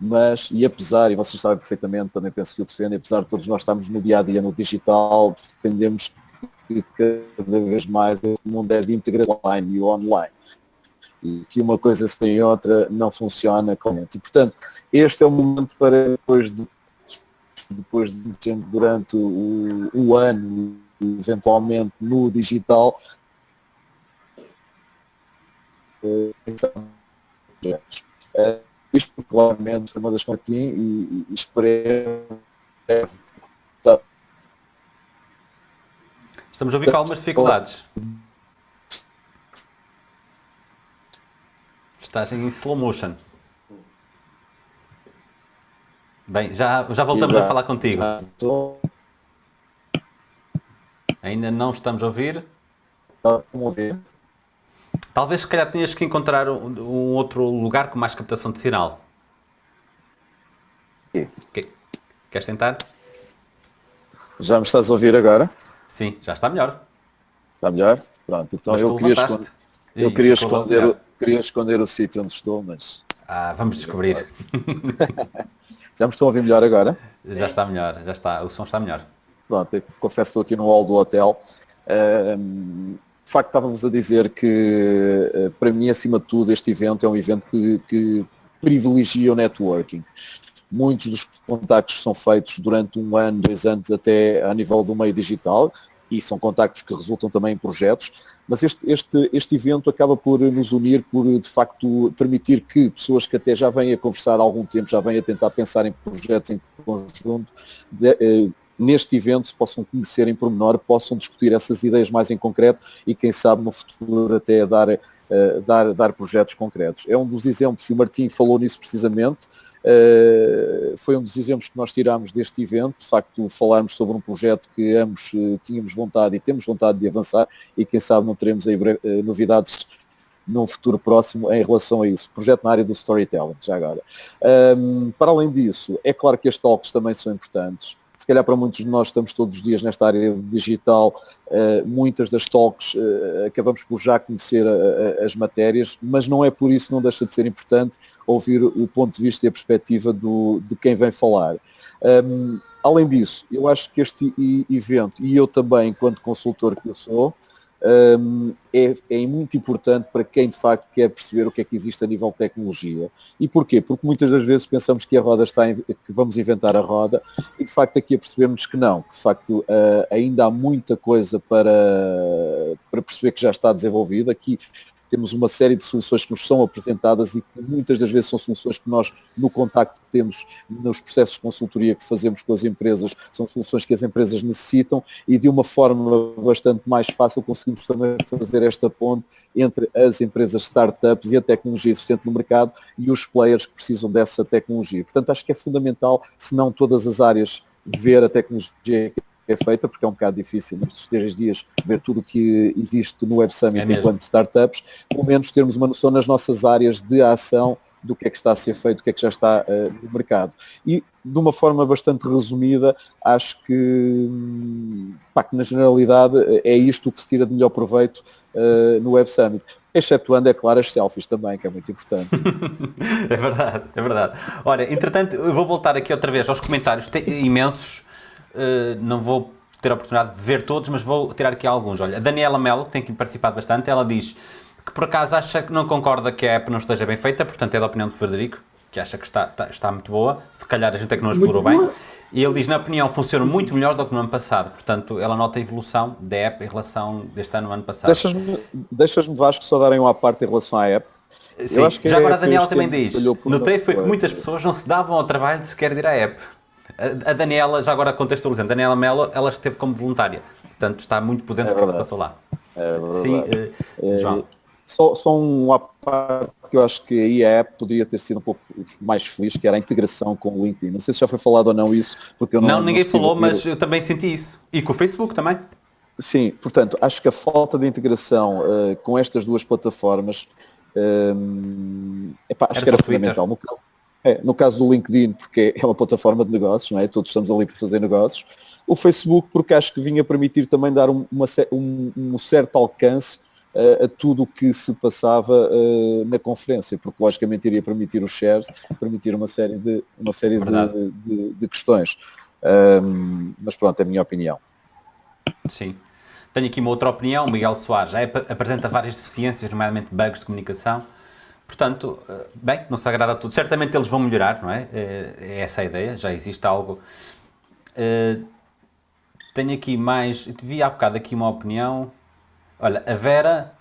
mas, e apesar, e vocês sabem perfeitamente, também penso que o defendem, apesar de todos nós estarmos no dia a dia no digital, defendemos que cada vez mais o mundo é de integração online e online. E que uma coisa sem outra não funciona claramente. E, portanto, este é o momento para depois de depois de durante o, o ano, eventualmente no digital, uh, isto claramente é uma das coisas e, e, e esperemos Estamos a ouvir com algumas dificuldades. Estás em slow motion. Bem, já, já voltamos já, a falar contigo. Ainda não estamos a ouvir. ouvir. Talvez se calhar tenhas que encontrar um, um outro lugar com mais captação de sinal. Okay. Queres tentar? Já me estás a ouvir agora? Sim, já está melhor. Está melhor? Pronto, então eu queria, esconder, eu queria esconder, o, queria esconder o sítio onde estou, mas... Ah, vamos descobrir. Já me estão a ouvir melhor agora? Já está melhor, já está, o som está melhor. Pronto, confesso que estou aqui no hall do hotel. de facto, estávamos a dizer que, eh, para mim, acima de tudo, este evento é um evento que, que privilegia o networking. Muitos dos contactos são feitos durante um ano, dois anos, até a nível do meio digital, e são contactos que resultam também em projetos, mas este, este, este evento acaba por nos unir, por de facto permitir que pessoas que até já vêm a conversar há algum tempo, já vêm a tentar pensar em projetos em conjunto, de, eh, neste evento se possam conhecer em pormenor, possam discutir essas ideias mais em concreto e quem sabe no futuro até dar, eh, dar, dar projetos concretos. É um dos exemplos, e o Martim falou nisso precisamente, Uh, foi um dos exemplos que nós tirámos deste evento, de facto falarmos sobre um projeto que ambos uh, tínhamos vontade e temos vontade de avançar e quem sabe não teremos aí uh, novidades num futuro próximo em relação a isso. Projeto na área do storytelling, já agora. Um, para além disso, é claro que as talks também são importantes se calhar para muitos de nós estamos todos os dias nesta área digital, uh, muitas das talks uh, acabamos por já conhecer uh, as matérias, mas não é por isso não deixa de ser importante ouvir o ponto de vista e a perspectiva do, de quem vem falar. Além disso, eu acho que este evento, e eu também, enquanto consultor que eu sou, é, é, muito importante para quem de facto quer perceber o que é que existe a nível de tecnologia. E porquê? Porque muitas das vezes pensamos que a roda está em, que vamos inventar a roda e de facto aqui a percebermos que não, que de facto uh, ainda há muita coisa para, para perceber que já está desenvolvida. Aqui temos uma série de soluções que nos são apresentadas e que muitas das vezes são soluções que nós, no contacto que temos nos processos de consultoria que fazemos com as empresas, são soluções que as empresas necessitam e de uma forma bastante mais fácil conseguimos também fazer esta ponte entre as empresas startups e a tecnologia existente no mercado e os players que precisam dessa tecnologia. Portanto, acho que é fundamental, se não todas as áreas, ver a tecnologia é feita, porque é um bocado difícil nestes três dias ver tudo o que existe no Web Summit é enquanto startups, pelo menos termos uma noção nas nossas áreas de ação do que é que está a ser feito, do que é que já está uh, no mercado. E de uma forma bastante resumida, acho que, pá, que na generalidade é isto que se tira de melhor proveito uh, no Web Summit. Excetuando, é claro, as selfies também, que é muito importante. é verdade, é verdade. Olha, entretanto, eu vou voltar aqui outra vez aos comentários imensos eh, não vou ter a oportunidade de ver todos, mas vou tirar aqui alguns. Olha, a Daniela Melo, que tem aqui participado bastante, ela diz que por acaso acha que não concorda que a app não esteja bem feita, portanto é da opinião de Frederico, que acha que está, está, está muito boa, se calhar a gente é que não explorou bem. E ele diz, na opinião, funciona muito melhor do que no ano passado. Portanto, ela nota a evolução da app em relação deste ano ao ano passado. Deixas-me, deixas Vasco, só darem uma parte em relação à app. Sim, já agora a Daniela também diz, notei foi que muitas pessoas não se davam ao trabalho de sequer ir à app. A Daniela, já agora contextualizando, a Daniela Melo, ela esteve como voluntária, portanto está muito por dentro é do que se passou lá. É Sim, uh, João. Só, só um parte que eu acho que a app poderia ter sido um pouco mais feliz, que era a integração com o LinkedIn. Não sei se já foi falado ou não isso, porque eu não... Não, ninguém não falou, mas eu também senti isso. E com o Facebook também. Sim, portanto, acho que a falta de integração uh, com estas duas plataformas uh, epá, acho era que era fundamental. No caso, é, no caso do LinkedIn, porque é uma plataforma de negócios, não é? Todos estamos ali para fazer negócios. O Facebook, porque acho que vinha permitir também dar um, uma, um, um certo alcance uh, a tudo o que se passava uh, na conferência, porque logicamente iria permitir os shares, permitir uma série de, uma série de, de, de, questões. Um, mas pronto, é a minha opinião. Sim. Tenho aqui uma outra opinião, Miguel Soares já apresenta várias deficiências, nomeadamente bugs de comunicação Portanto, eh, bem, não se agrada a tudo. Certamente eles vão melhorar, não é? É, é essa a ideia, já existe algo. Uh, tenho aqui mais, vi há bocado aqui uma opinião. Olha, a Vera,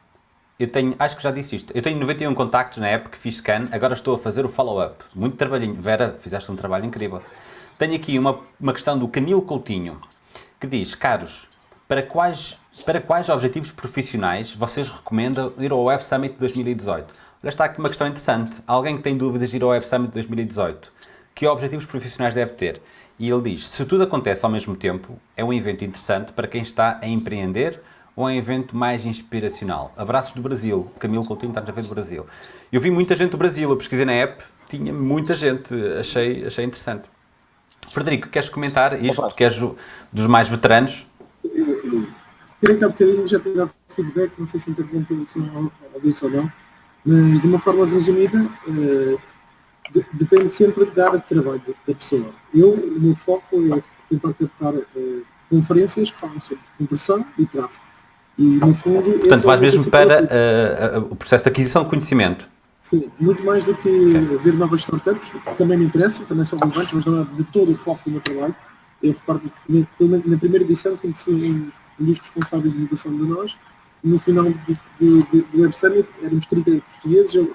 eu tenho, acho que já disse isto, eu tenho 91 contactos na época que fiz scan, agora estou a fazer o follow-up. Muito trabalhinho. Vera, fizeste um trabalho incrível. Tenho aqui uma, uma questão do Camilo Coutinho, que diz, caros, para quais, para quais objetivos profissionais vocês recomendam ir ao Web Summit 2018? Olha, está aqui uma questão interessante. Alguém que tem dúvidas de ir ao Web Summit 2018, que objetivos profissionais deve ter? E ele diz, se tudo acontece ao mesmo tempo, é um evento interessante para quem está a empreender ou é um evento mais inspiracional? Abraços do Brasil. Camilo Coutinho está a ver do Brasil. Eu vi muita gente do Brasil, eu pesquisei na app, tinha muita gente, achei, achei interessante. Frederico, queres comentar isto, porque és dos mais veteranos? Queria que há bocadinho já tenha dado feedback, não sei se interrompeu o som ou não, mas, de uma forma resumida, uh, de, depende sempre da área de trabalho da pessoa. Eu, o meu foco é tentar captar uh, conferências que falam sobre conversão e tráfego. E, no fundo... Portanto, vais mesmo para uh, o processo de aquisição de conhecimento. Sim, muito mais do que okay. ver novas startups, que também me interessa, também são relevantes, mas não é de todo o foco do meu trabalho. Eu na primeira edição conheci um dos responsáveis de inovação de nós, no final do, do, do Web Summit éramos 30 portugueses, ele,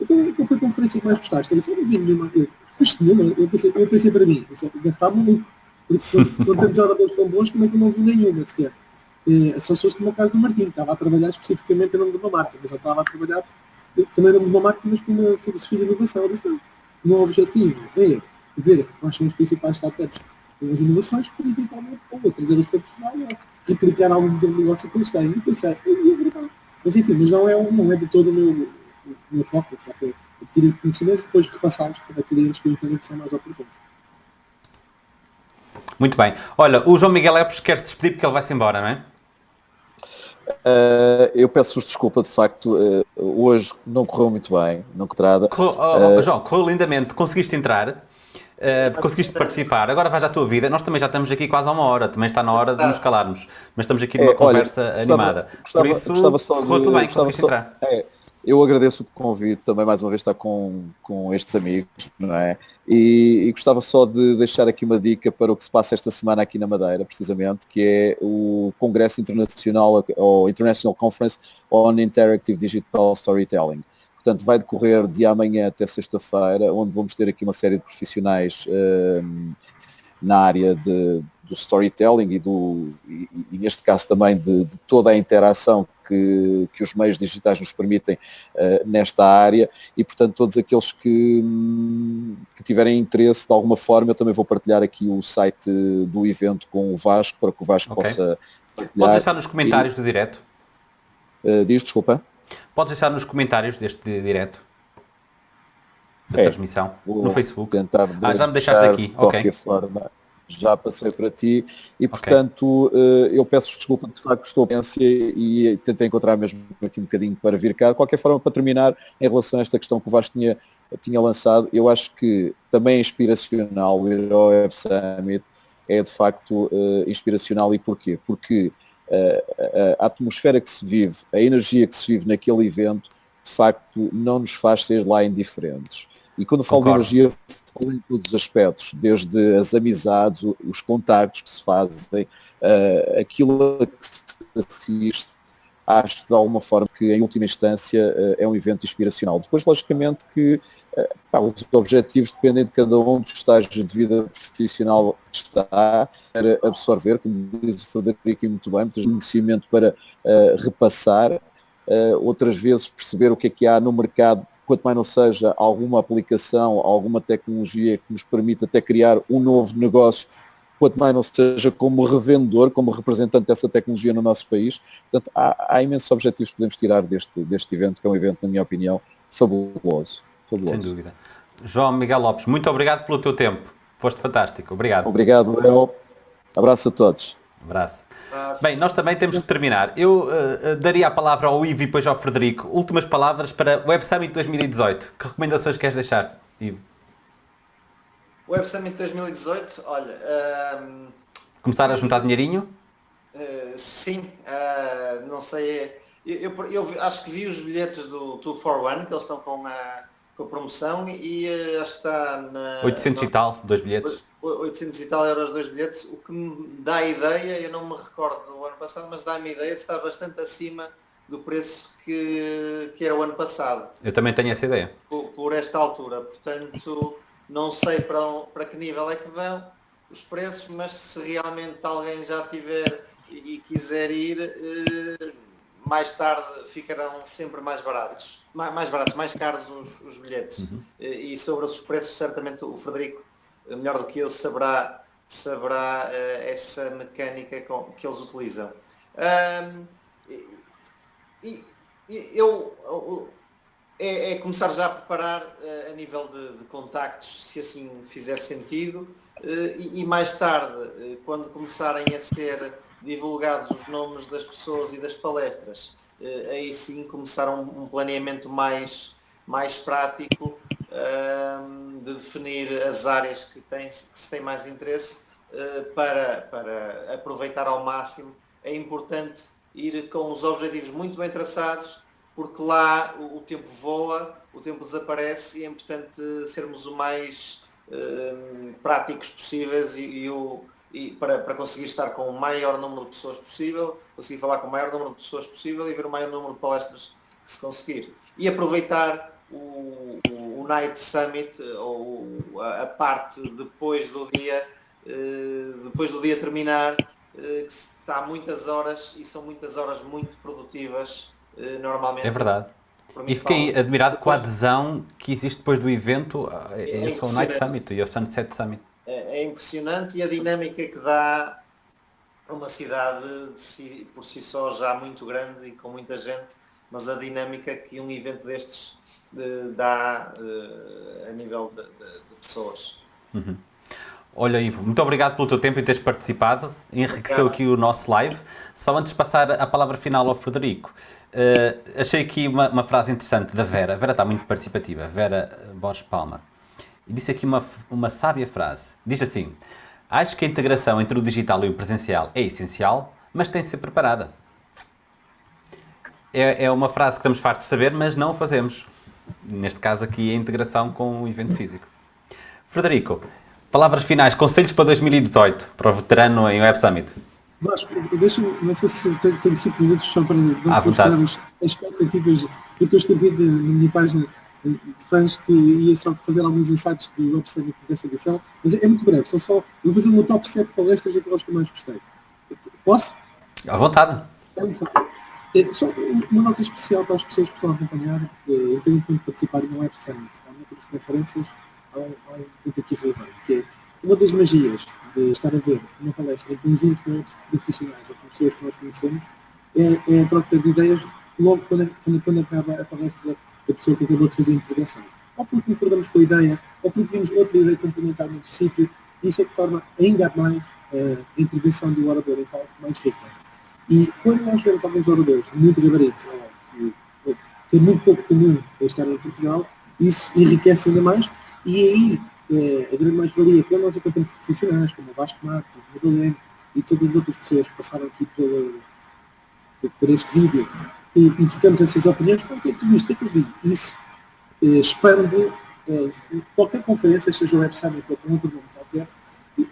então qual foi a conferência que mais gostaste? Ele disse, eu não vi nenhuma, eu, nenhuma, eu pensei, eu pensei para mim, deve estar maluco, porque quando temos oradores tão bons, como é que eu não vi nenhuma sequer? É, só se fosse como o caso do Martim, estava a trabalhar especificamente em nome de uma marca, mas ele estava a trabalhar também em nome de uma marca, mas com uma filosofia de inovação. Eu disse, não, o meu objetivo é ver quais são os principais startups as inovações para eventualmente ou trazê-las para Portugal ou replicar modelo de negócio que eles têm. E pensei, eu ia gritar. Mas enfim, mas não é, não é de todo o meu, o meu foco. O foco é adquirir conhecimentos e depois repassá-los para clientes que que são mais oportunos. Muito bem. Olha, o João Miguel Epes quer se despedir porque ele vai-se embora, não é? Uh, eu peço-vos desculpa, de facto, uh, hoje não correu muito bem, não contrada. Correu, oh, oh, uh, João, correu lindamente. Conseguiste entrar? Uh, conseguiste participar, agora vais à tua vida. Nós também já estamos aqui quase há uma hora, também está na hora de nos calarmos, mas estamos aqui numa é, conversa olha, gostava, animada. Gostava, Por isso, gostava só correu tudo bem, conseguiste só, entrar. É, eu agradeço o convite também mais uma vez estar com, com estes amigos, não é? E, e, gostava só de deixar aqui uma dica para o que se passa esta semana aqui na Madeira, precisamente, que é o Congresso Internacional, ou International Conference on Interactive Digital Storytelling. Portanto, vai decorrer de amanhã até sexta-feira, onde vamos ter aqui uma série de profissionais um, na área de, do storytelling e, do, e, e neste caso também de, de, toda a interação que, que os meios digitais nos permitem uh, nesta área e, portanto, todos aqueles que, que tiverem interesse de alguma forma, eu também vou partilhar aqui o site do evento com o Vasco, para que o Vasco okay. possa partilhar. Pode deixar nos comentários e, do direto. Uh, diz, desculpa. Podes deixar nos comentários deste direto da é, transmissão no Facebook. Tentar ah, já me deixaste aqui. De qualquer okay. forma já passei para ti e portanto okay. eu peço desculpa de facto estou a pensar e tentei encontrar mesmo aqui um bocadinho para vir cá. De qualquer forma, para terminar, em relação a esta questão que o Vasco tinha, tinha lançado, eu acho que também é inspiracional o Web Summit é de facto uh, inspiracional e porquê? Porque uh, a atmosfera que se vive, a energia que se vive naquele evento, de facto não nos faz ser lá indiferentes. E quando falo Concordo. de energia, falo em todos os aspectos, desde as amizades, os contactos que se fazem, uh, aquilo que se assiste, acho de alguma forma que em última instância uh, é um evento inspiracional. Depois, logicamente, que uh, pá, os objetivos dependem de cada um dos estágios de vida profissional que está para absorver, como diz o Frederico muito bem, muitos conhecimento para repassar, outras vezes perceber o que é que há no mercado quanto mais não seja alguma aplicação, alguma tecnologia que nos permita até criar um novo negócio, quanto mais não seja como revendedor, como representante dessa tecnologia no nosso país. Portanto, há, há imensos objetivos que podemos tirar deste, deste evento, que é um evento, na minha opinião, fabuloso. fabuloso. Sem dúvida. João Miguel Lopes, muito obrigado pelo teu tempo. Foste fantástico. Obrigado. Obrigado, Léo. Abraço a todos. Abraço. Bem, nós também temos que terminar. Eu uh, daria a palavra ao Ivo e depois ao Frederico. Últimas palavras para Web Summit 2018. Que recomendações queres deixar, Ivo? Web Summit 2018, olha... Um, Começar a juntar dinheirinho? Uh, sim, uh, não sei... Eu, eu, eu, acho que vi os bilhetes do 2 for 1, que eles estão com a, com a promoção e acho que está na... 800 e tal, dois bilhetes. 800 e tal euros dois bilhetes, o que me dá a ideia, eu não me recordo do ano passado, mas dá-me a ideia de estar bastante acima do preço que, que era o ano passado. Eu também tenho essa ideia. Por, por esta altura, portanto, não sei para, para que nível é que vão os preços, mas se realmente alguém já tiver e, quiser ir, eh, mais tarde ficarão sempre mais baratos. Mais, mais baratos, mais caros os, os bilhetes. Uhum. E, e sobre os preços, certamente o Frederico melhor do que eu, saberá, saberá uh, essa mecânica com, que eles utilizam. Um, e, e, eu, é, é, começar já a preparar uh, a nível de, de, contactos, se assim fizer sentido, uh, e, e, mais tarde, quando começarem a ser divulgados os nomes das pessoas e das palestras, aí sim começar um, um planeamento mais, mais prático de definir as áreas que, tem, que se tem mais interesse para, para aproveitar ao máximo. É importante ir com os objetivos muito bem traçados, porque lá o, o tempo voa, o tempo desaparece e é importante sermos o mais uh, práticos possíveis e, e o, e para, para conseguir estar com o maior número de pessoas possível, conseguir falar com o maior número de pessoas possível e ver o maior número de palestras que se conseguir. E aproveitar o, o Night Summit, ou a, a parte depois do dia, eh, depois do dia terminar, eh, que está muitas horas e são muitas horas muito produtivas eh, normalmente. É verdade. E fiquei admirado com a adesão que existe depois do evento é, é esse o Night Summit e o Sunset Summit. É, é, impressionante e a dinâmica que dá uma cidade si, por si só já muito grande e com muita gente, mas a dinâmica que um evento destes de, dá uh, a nível de, de, de pessoas. Uhum. Olha, Ivo, muito obrigado pelo teu tempo e teres participado. Enriqueceu aqui o nosso live. Só antes de passar a palavra final ao Frederico, uh, achei aqui uma, uma, frase interessante da Vera. A Vera está muito participativa, Vera Borges Palma. e disse aqui uma, uma sábia frase. Diz assim: Acho que a integração entre o digital e o presencial é essencial, mas tem de ser preparada. É, é uma frase que estamos fartos de saber, mas não fazemos. Neste caso aqui, a integração com o evento físico. Frederico, palavras finais, conselhos para 2018, para o veterano em Web Summit. Vasco, deixa-me, não sei se tenho, tenho cinco minutos só para mostrar as expectativas do que eu escrevi na minha página de fãs que ia só fazer alguns insights do Web Summit desta edição, mas é, é muito breve, são só, eu vou fazer meu top 7 palestras daquelas que eu mais gostei. Posso? À vontade. É muito rápido. É, só uma nota especial para as pessoas que estão a acompanhar. é, Eu tenho muito participar no Web Summit. Há muitas conferências, há um, ponto aqui relevante, que é uma das magias de estar a ver uma palestra em conjunto com outros profissionais ou com pessoas que nós conhecemos é, é a troca de ideias logo quando, quando, quando acaba a palestra da pessoa que acabou de fazer a intervenção. Ou porque concordamos com a ideia, ou porque vimos outra ideia complementar no sítio. Isso é que torna ainda mais eh, a intervenção do orador em palco mais rica. E quando nós vemos alguns oradores muito gabarito, ou que é muito pouco comum estar em Portugal, isso enriquece ainda mais. E aí, eh, a grande mais-valia, quando nós encontramos profissionais, como o Vasco Marco, o Madalene e todas as outras pessoas que passaram aqui pela, por este vídeo, e, e trocamos essas opiniões, "Ah, o que é que tu viste, o que é que eu vi? Isso eh, expande eh, qualquer conferência, seja o Web Summit ou com outro nome qualquer,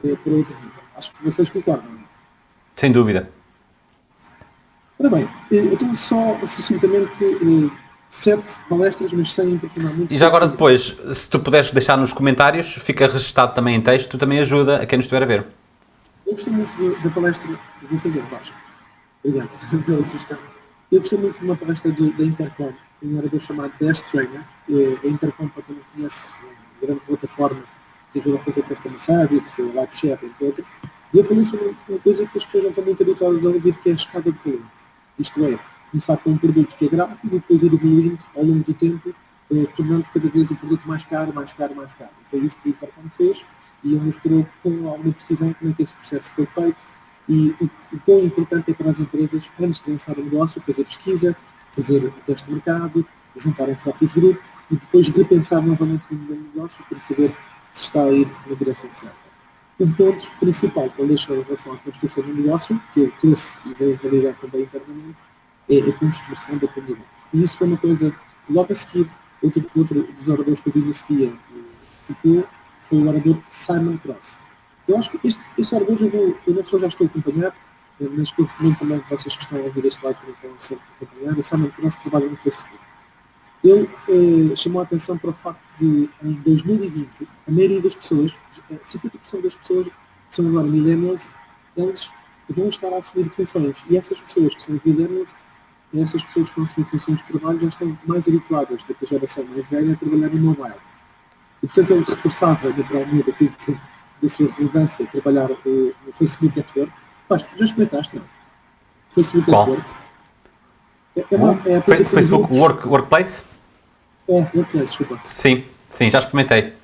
para outro nível. Acho que vocês concordam. é? Sem dúvida. Ora bem, então só sucintamente eh, sete palestras, mas sem aprofundar muito. E já agora depois, se tu puderes deixar nos comentários, fica registado também em texto, também ajuda a quem nos estiver a ver. Eu gostei muito da- palestra, vou fazer, Vasco. Obrigado pela sugestão. Eu gostei muito de uma palestra da Intercom, um orador chamado Best Trainer. A Intercom, para quem não conhece, é uma grande plataforma que ajuda a fazer customer service, live chat, entre outros. E eu falei sobre uma coisa que as pessoas não estão muito habituadas a ouvir, que é a escada de volume. Isto é, começar com um produto que é grátis e depois ir evoluindo ao longo do tempo, eh, tornando cada vez o produto mais caro, mais caro, mais caro. Foi isso que o Intercom fez e ele mostrou com alguma precisão como é que esse processo foi feito e o, quão importante é para as empresas, antes de lançar o negócio, fazer pesquisa, fazer o teste de mercado, juntar um focus group e depois repensar novamente o negócio para saber se está a ir na direção certa. O ponto principal que ele deixou em relação à construção do negócio, que eu trouxe e veio validar também internamente, é a construção da comunidade. E isso foi uma coisa logo a seguir, outro, outro dos oradores que eu vi nesse dia eh, ficou, foi o orador Simon Cross. Eu acho que este, este orador eu, vou, eu não só já estou a acompanhar, eh, mas que eu recomendo também que vocês que estão a ouvir este live também a acompanhar. O Simon Cross trabalha no Facebook. Ele eh, chamou a atenção para o facto de, em 2020, a maioria das pessoas, eh, 50% das pessoas que são agora millennials, eles vão estar a assumir funções. E essas pessoas que são millennials, essas pessoas que assumir funções de trabalho já estão mais habituadas do que a geração mais velha a trabalhar em mobile. E, portanto, ele reforçava naturalmente aquilo que, da sua relevância, trabalhar eh, no Facebook Network. Vasco, já experimentaste, não? Facebook Qual? Network. É, é uma, é Facebook. Work, Workplace? É, Workplace, desculpa. Sim, sim, já experimentei.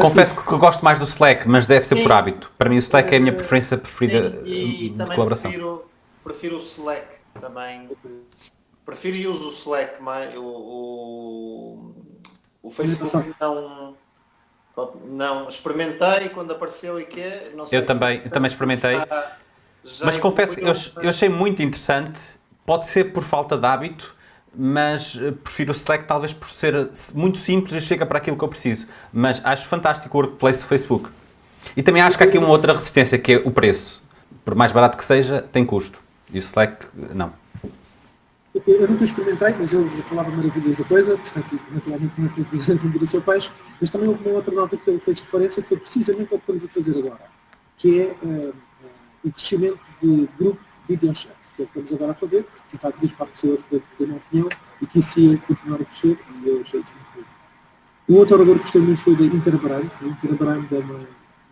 Confesso que eu gosto mais do Slack, mas deve ser Sim. por hábito. Para mim o Slack é a minha preferência preferida Sim, e eh, de também colaboração. prefiro, prefiro o Slack também. Prefiro e uso o Slack mais o, o, o Facebook não, não experimentei quando apareceu e que não sei. Eu também, eu também experimentei. Já- já Mas confesso, eu, eu achei muito interessante. Pode ser por falta de hábito, mas eh, prefiro o Slack talvez por ser muito simples e chega para aquilo que eu preciso. Mas acho fantástico o Workplace do Facebook. E também acho que há aqui uma outra resistência, que é o preço. Por mais barato que seja, tem custo. E o Slack, não. Eu, eu nunca experimentei, mas eu falava maravilhas da coisa, portanto, naturalmente tinha que vender o seu peixe, mas também houve uma outra nota que ele fez referência, que foi precisamente o que estamos a fazer agora, que é eh, o crescimento de grupo video chat, que é o que estamos agora a fazer, juntar duas, quatro pessoas para ter uma opinião, e que isso ia continuar a crescer, e eu achei isso muito bom. Um outro orador que gostei muito foi da Interbrand. A Interbrand é uma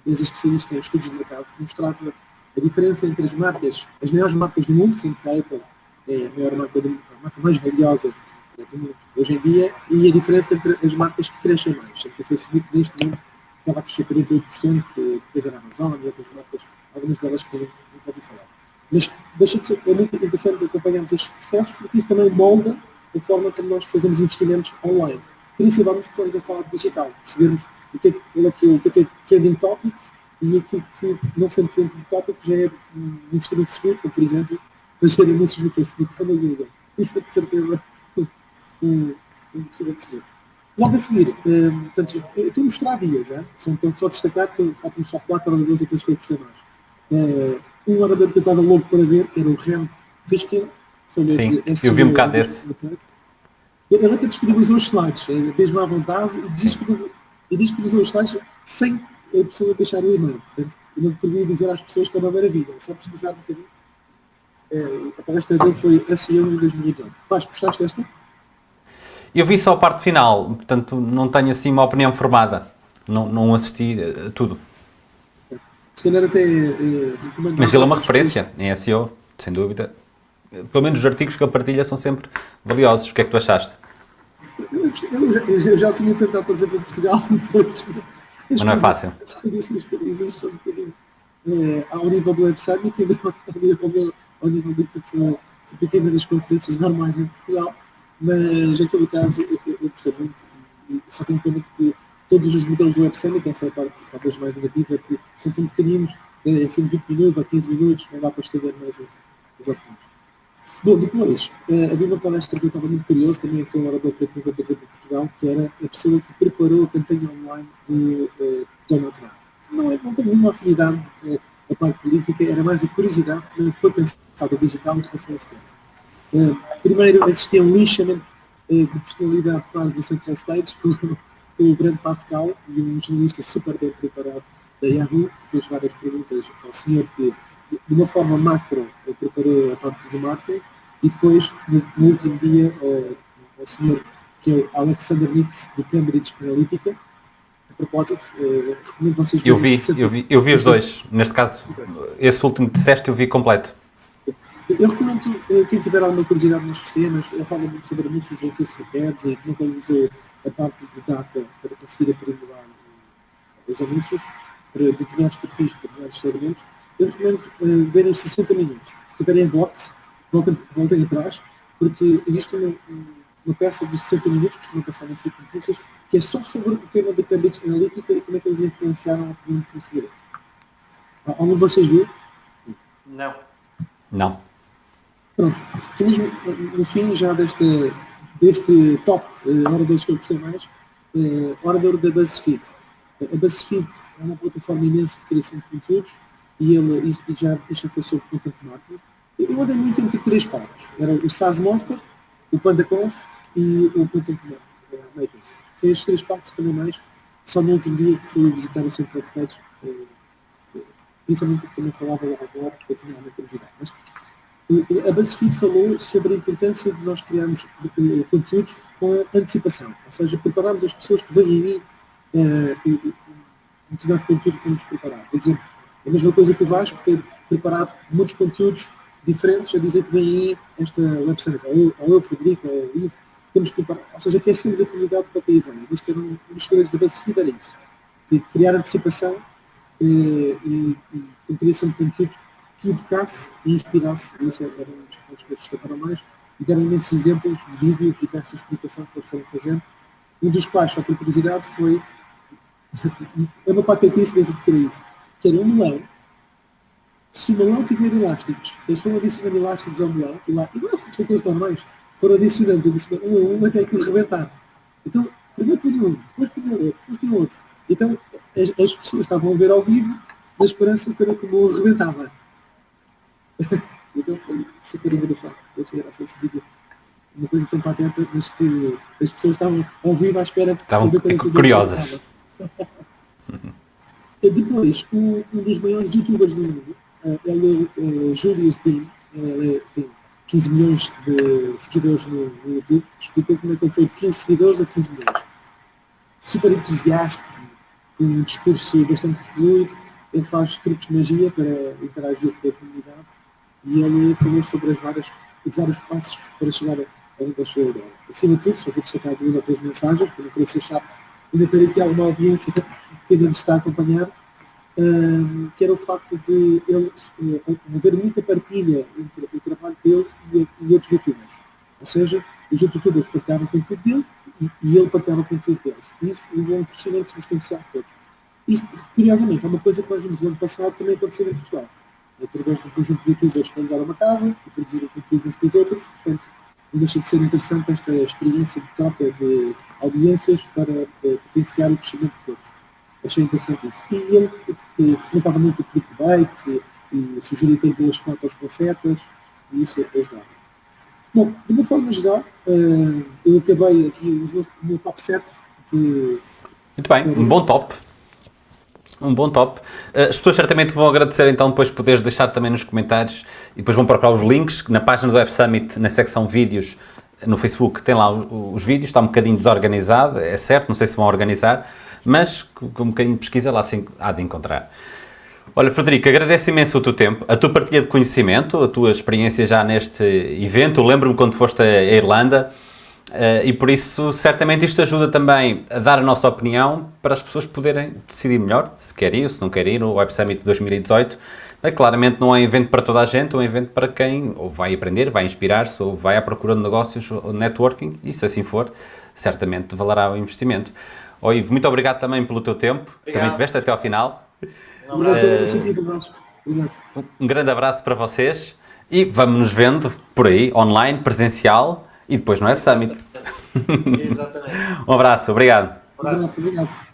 empresa especialista em estudos de mercado que mostrava a diferença entre as marcas, as maiores marcas do mundo, sendo que a Apple é a maior marca, do, a marca mais valiosa do mundo hoje em dia, e a diferença entre as marcas que crescem mais. Sendo que o Facebook, neste momento, estava a crescer 48%, que depois era a Amazon e outras marcas, algumas delas que nunca ouvi falar. Mas deixa de ser, é muito interessante acompanharmos estes processos, porque isso também molda a forma como nós fazemos investimentos online. Principalmente se estamos a falar de digital, percebermos o que é, é é, o que é, que é trending topic e aquilo que não sendo trending topic já é um investimento seguro, como por exemplo fazer anúncios no Facebook ou no Google. Isso é de certeza um, um investimento seguro. Logo a seguir, um, portanto, eu estou a mostrar dias, hein? são então, só destacar, faltam só quatro oradores aqueles que eu gostei mais. Uh, um orador que eu estava louco para ver, que era o Rand Fishkin. Sim, eu vi um bocado desse. Ele até disponibilizou os slides, mesmo à vontade, e disponibilizou os slides sem a pessoa deixar o e-mail. Portanto, eu não podia dizer às pessoas que é uma maravilha, só pesquisar um bocadinho. É, a palestra dele foi SEO em 2018. Faz, gostaste desta? Eu vi só a parte final, portanto não tenho assim uma opinião formada. Não, não assisti a tudo. Se calhar até eh, recomendo. Mas ele é uma referência em SEO, sem dúvida. Pelo menos os artigos que ele partilha são sempre valiosos. O que é que tu achaste? Eu, eu, já, eu já tinha tentado fazer para Portugal, mas não é fácil. As um bocadinho é, ao nível do Web Summit e ao nível, ao nível de pequenas conferências normais em Portugal mas, em todo o caso, eu, eu, eu gostei muito. E só tenho pena que todos os modelos do Web Summit, essa é a parte talvez mais negativa, que são tão pequeninos, é, são 20 minutos ou 15 minutos, não dá para estender mais as opiniões. Bom, depois, uh, havia uma palestra que eu estava muito curioso, também foi um orador que eu para dizer para Portugal, que era a pessoa que preparou a campanha online do uh, Donald Trump. Não, é, não tem nenhuma afinidade uh, a parte política, era mais a curiosidade como foi pensado o digital em relação a esse tema. Primeiro assistia a um linchamento uh, de personalidade quase do Central States com, com o Brent Pascal e um jornalista super bem preparado da Yahoo, que fez várias perguntas ao senhor que, de uma forma macro, uh, preparou a parte do marketing e depois, no, no último dia, ao senhor que é Alexander Nix, do Cambridge Analytica, a propósito, uh, recomendo vocês eu vi, eu vi, eu vi os dois. Neste caso, esse último que disseste eu vi completo. Eu recomendo eh, quem tiver alguma curiosidade nos sistemas, ele fala muito sobre anúncios em Facebook Ads e como é ele usou a parte de data para conseguir aprimorar eh, os anúncios para determinados perfis, para determinados segmentos. Eu recomendo uh, verem os 60 minutos. Se tiverem box, voltem, voltem atrás, porque existe uma, uma peça de 60 minutos, que costuma passar nas 5 notícias, que é só sobre o tema da Cambridge Analytica e como é que eles influenciaram a que podemos conseguir. Algum de vocês viu? Não. Não. Pronto, estamos no fim já deste, deste top, uh, hora das que eu gostei mais, uh, orador da BuzzFeed. A BuzzFeed é uma plataforma imensa de criação de conteúdos e, ele, e já, isto foi sobre content marketing. Eu andei muito entre três partes. Era o SaaS Monster, o PandaConf e o Content Makers. Foi três partes andei mais, só no último dia que fui visitar o Central Stage, uh, principalmente porque também falava lá agora, porque eu tinha uma curiosidade. Mas, a BuzzFeed falou sobre a importância de nós criarmos eh, conteúdos com antecipação, ou seja, prepararmos as pessoas que vêm aí uh, um determinado conteúdo que vamos preparar. Por exemplo, a mesma coisa que o Vasco ter preparado muitos conteúdos diferentes a dizer que vem aí esta website, ou, ou eu, Frederico, ou eu, temos que preparar, ou seja, aquecemos a comunidade para que aí vem. Diz que era um, dos segredos da BuzzFeed era isso, que criar antecipação uh, e, e, e criação de conteúdo que educasse e inspirasse, isso era um dos pontos que eu destacaram mais, e deram imensos exemplos de vídeos e peças de explicação que eles foram fazendo, um dos quais, só por curiosidade, foi é uma patetice, mas adquiri isso, que era um melão, se o melão tiver elásticos, eles foram adicionando elásticos ao melão, e lá, elásticos daqueles normais, foram adicionando, adicionando um a um até que rebentar. Então, primeiro punham um, depois punham outro, depois punham outro. Então, as, as, pessoas estavam a ver ao vivo, na esperança de ver como rebentava. então foi super engraçado. Eu achei graça esse vídeo. Uma coisa tão patente, mas que as pessoas estavam ao vivo à espera estavam ver curiosas. Depois, um, um, dos maiores youtubers do mundo, uh, ele é uh, Julius Dean, ele tem 15 milhões de seguidores no, no YouTube, explicou como é que ele foi de 15 seguidores a 15 milhões. Super entusiasta, um discurso bastante fluido, ele faz truques de magia para interagir com a comunidade e ele falou sobre as várias, os vários passos para chegar a onde sua ideia. Acima de tudo, só vou destacar duas ou três mensagens, para não parecer chato, ainda ter aqui alguma audiência que ainda nos está a acompanhar, um, que era o facto de ele uh, haver muita partilha entre o trabalho dele e, e outros youtubers. Ou seja, os outros youtubers partilharam o conteúdo dele, e, e ele partilhava com aquilo deles. Isso levou a um crescimento substancial de todos. Isto, curiosamente, é uma coisa que nós vimos no ano passado também acontecer em Portugal. Através de um conjunto de youtubers que andaram uma casa e produziram conteúdo uns com os outros, portanto, não deixa de ser interessante esta experiência de troca de audiências para, para potenciar o crescimento de todos. Achei interessante isso. E ele eh, fomentava muito o clickbait e sugeria ter boas fotos com setas e isso ajudava. Bom, de uma forma geral, eh, eu acabei aqui o meu top 7 de Muito bem, um bom top. Um bom top. Uh, As pessoas certamente vão agradecer então depois poderes deixar também nos comentários e depois vão procurar os links na página do Web Summit, na secção vídeos no Facebook, tem lá os, os vídeos, está um bocadinho desorganizado, é certo, não sei se vão organizar, mas com um bocadinho de pesquisa lá sim há de encontrar. Olha, Frederico, agradeço imenso o teu tempo, a tua partilha de conhecimento, a tua experiência já neste evento. Lembro-me quando foste à Irlanda eh, e por isso certamente isto ajuda também a dar a nossa opinião para as pessoas poderem decidir melhor se quer ir ou se não quer ir. O Web Summit 2018 eh, claramente não é um evento para toda a gente, é um evento para quem ou vai aprender, vai inspirar-se ou vai à procura de negócios ou networking e se assim for, certamente valerá o investimento. Ó Ivo, muito obrigado também pelo teu tempo, Obrigado. também tiveste até ao final. Obrigado. Um grande abraço para vocês e vamos nos vendo por aí, online, presencial e depois no Web Summit. Exatamente. Um abraço, obrigado. Um abraço. Obrigado. Obrigado.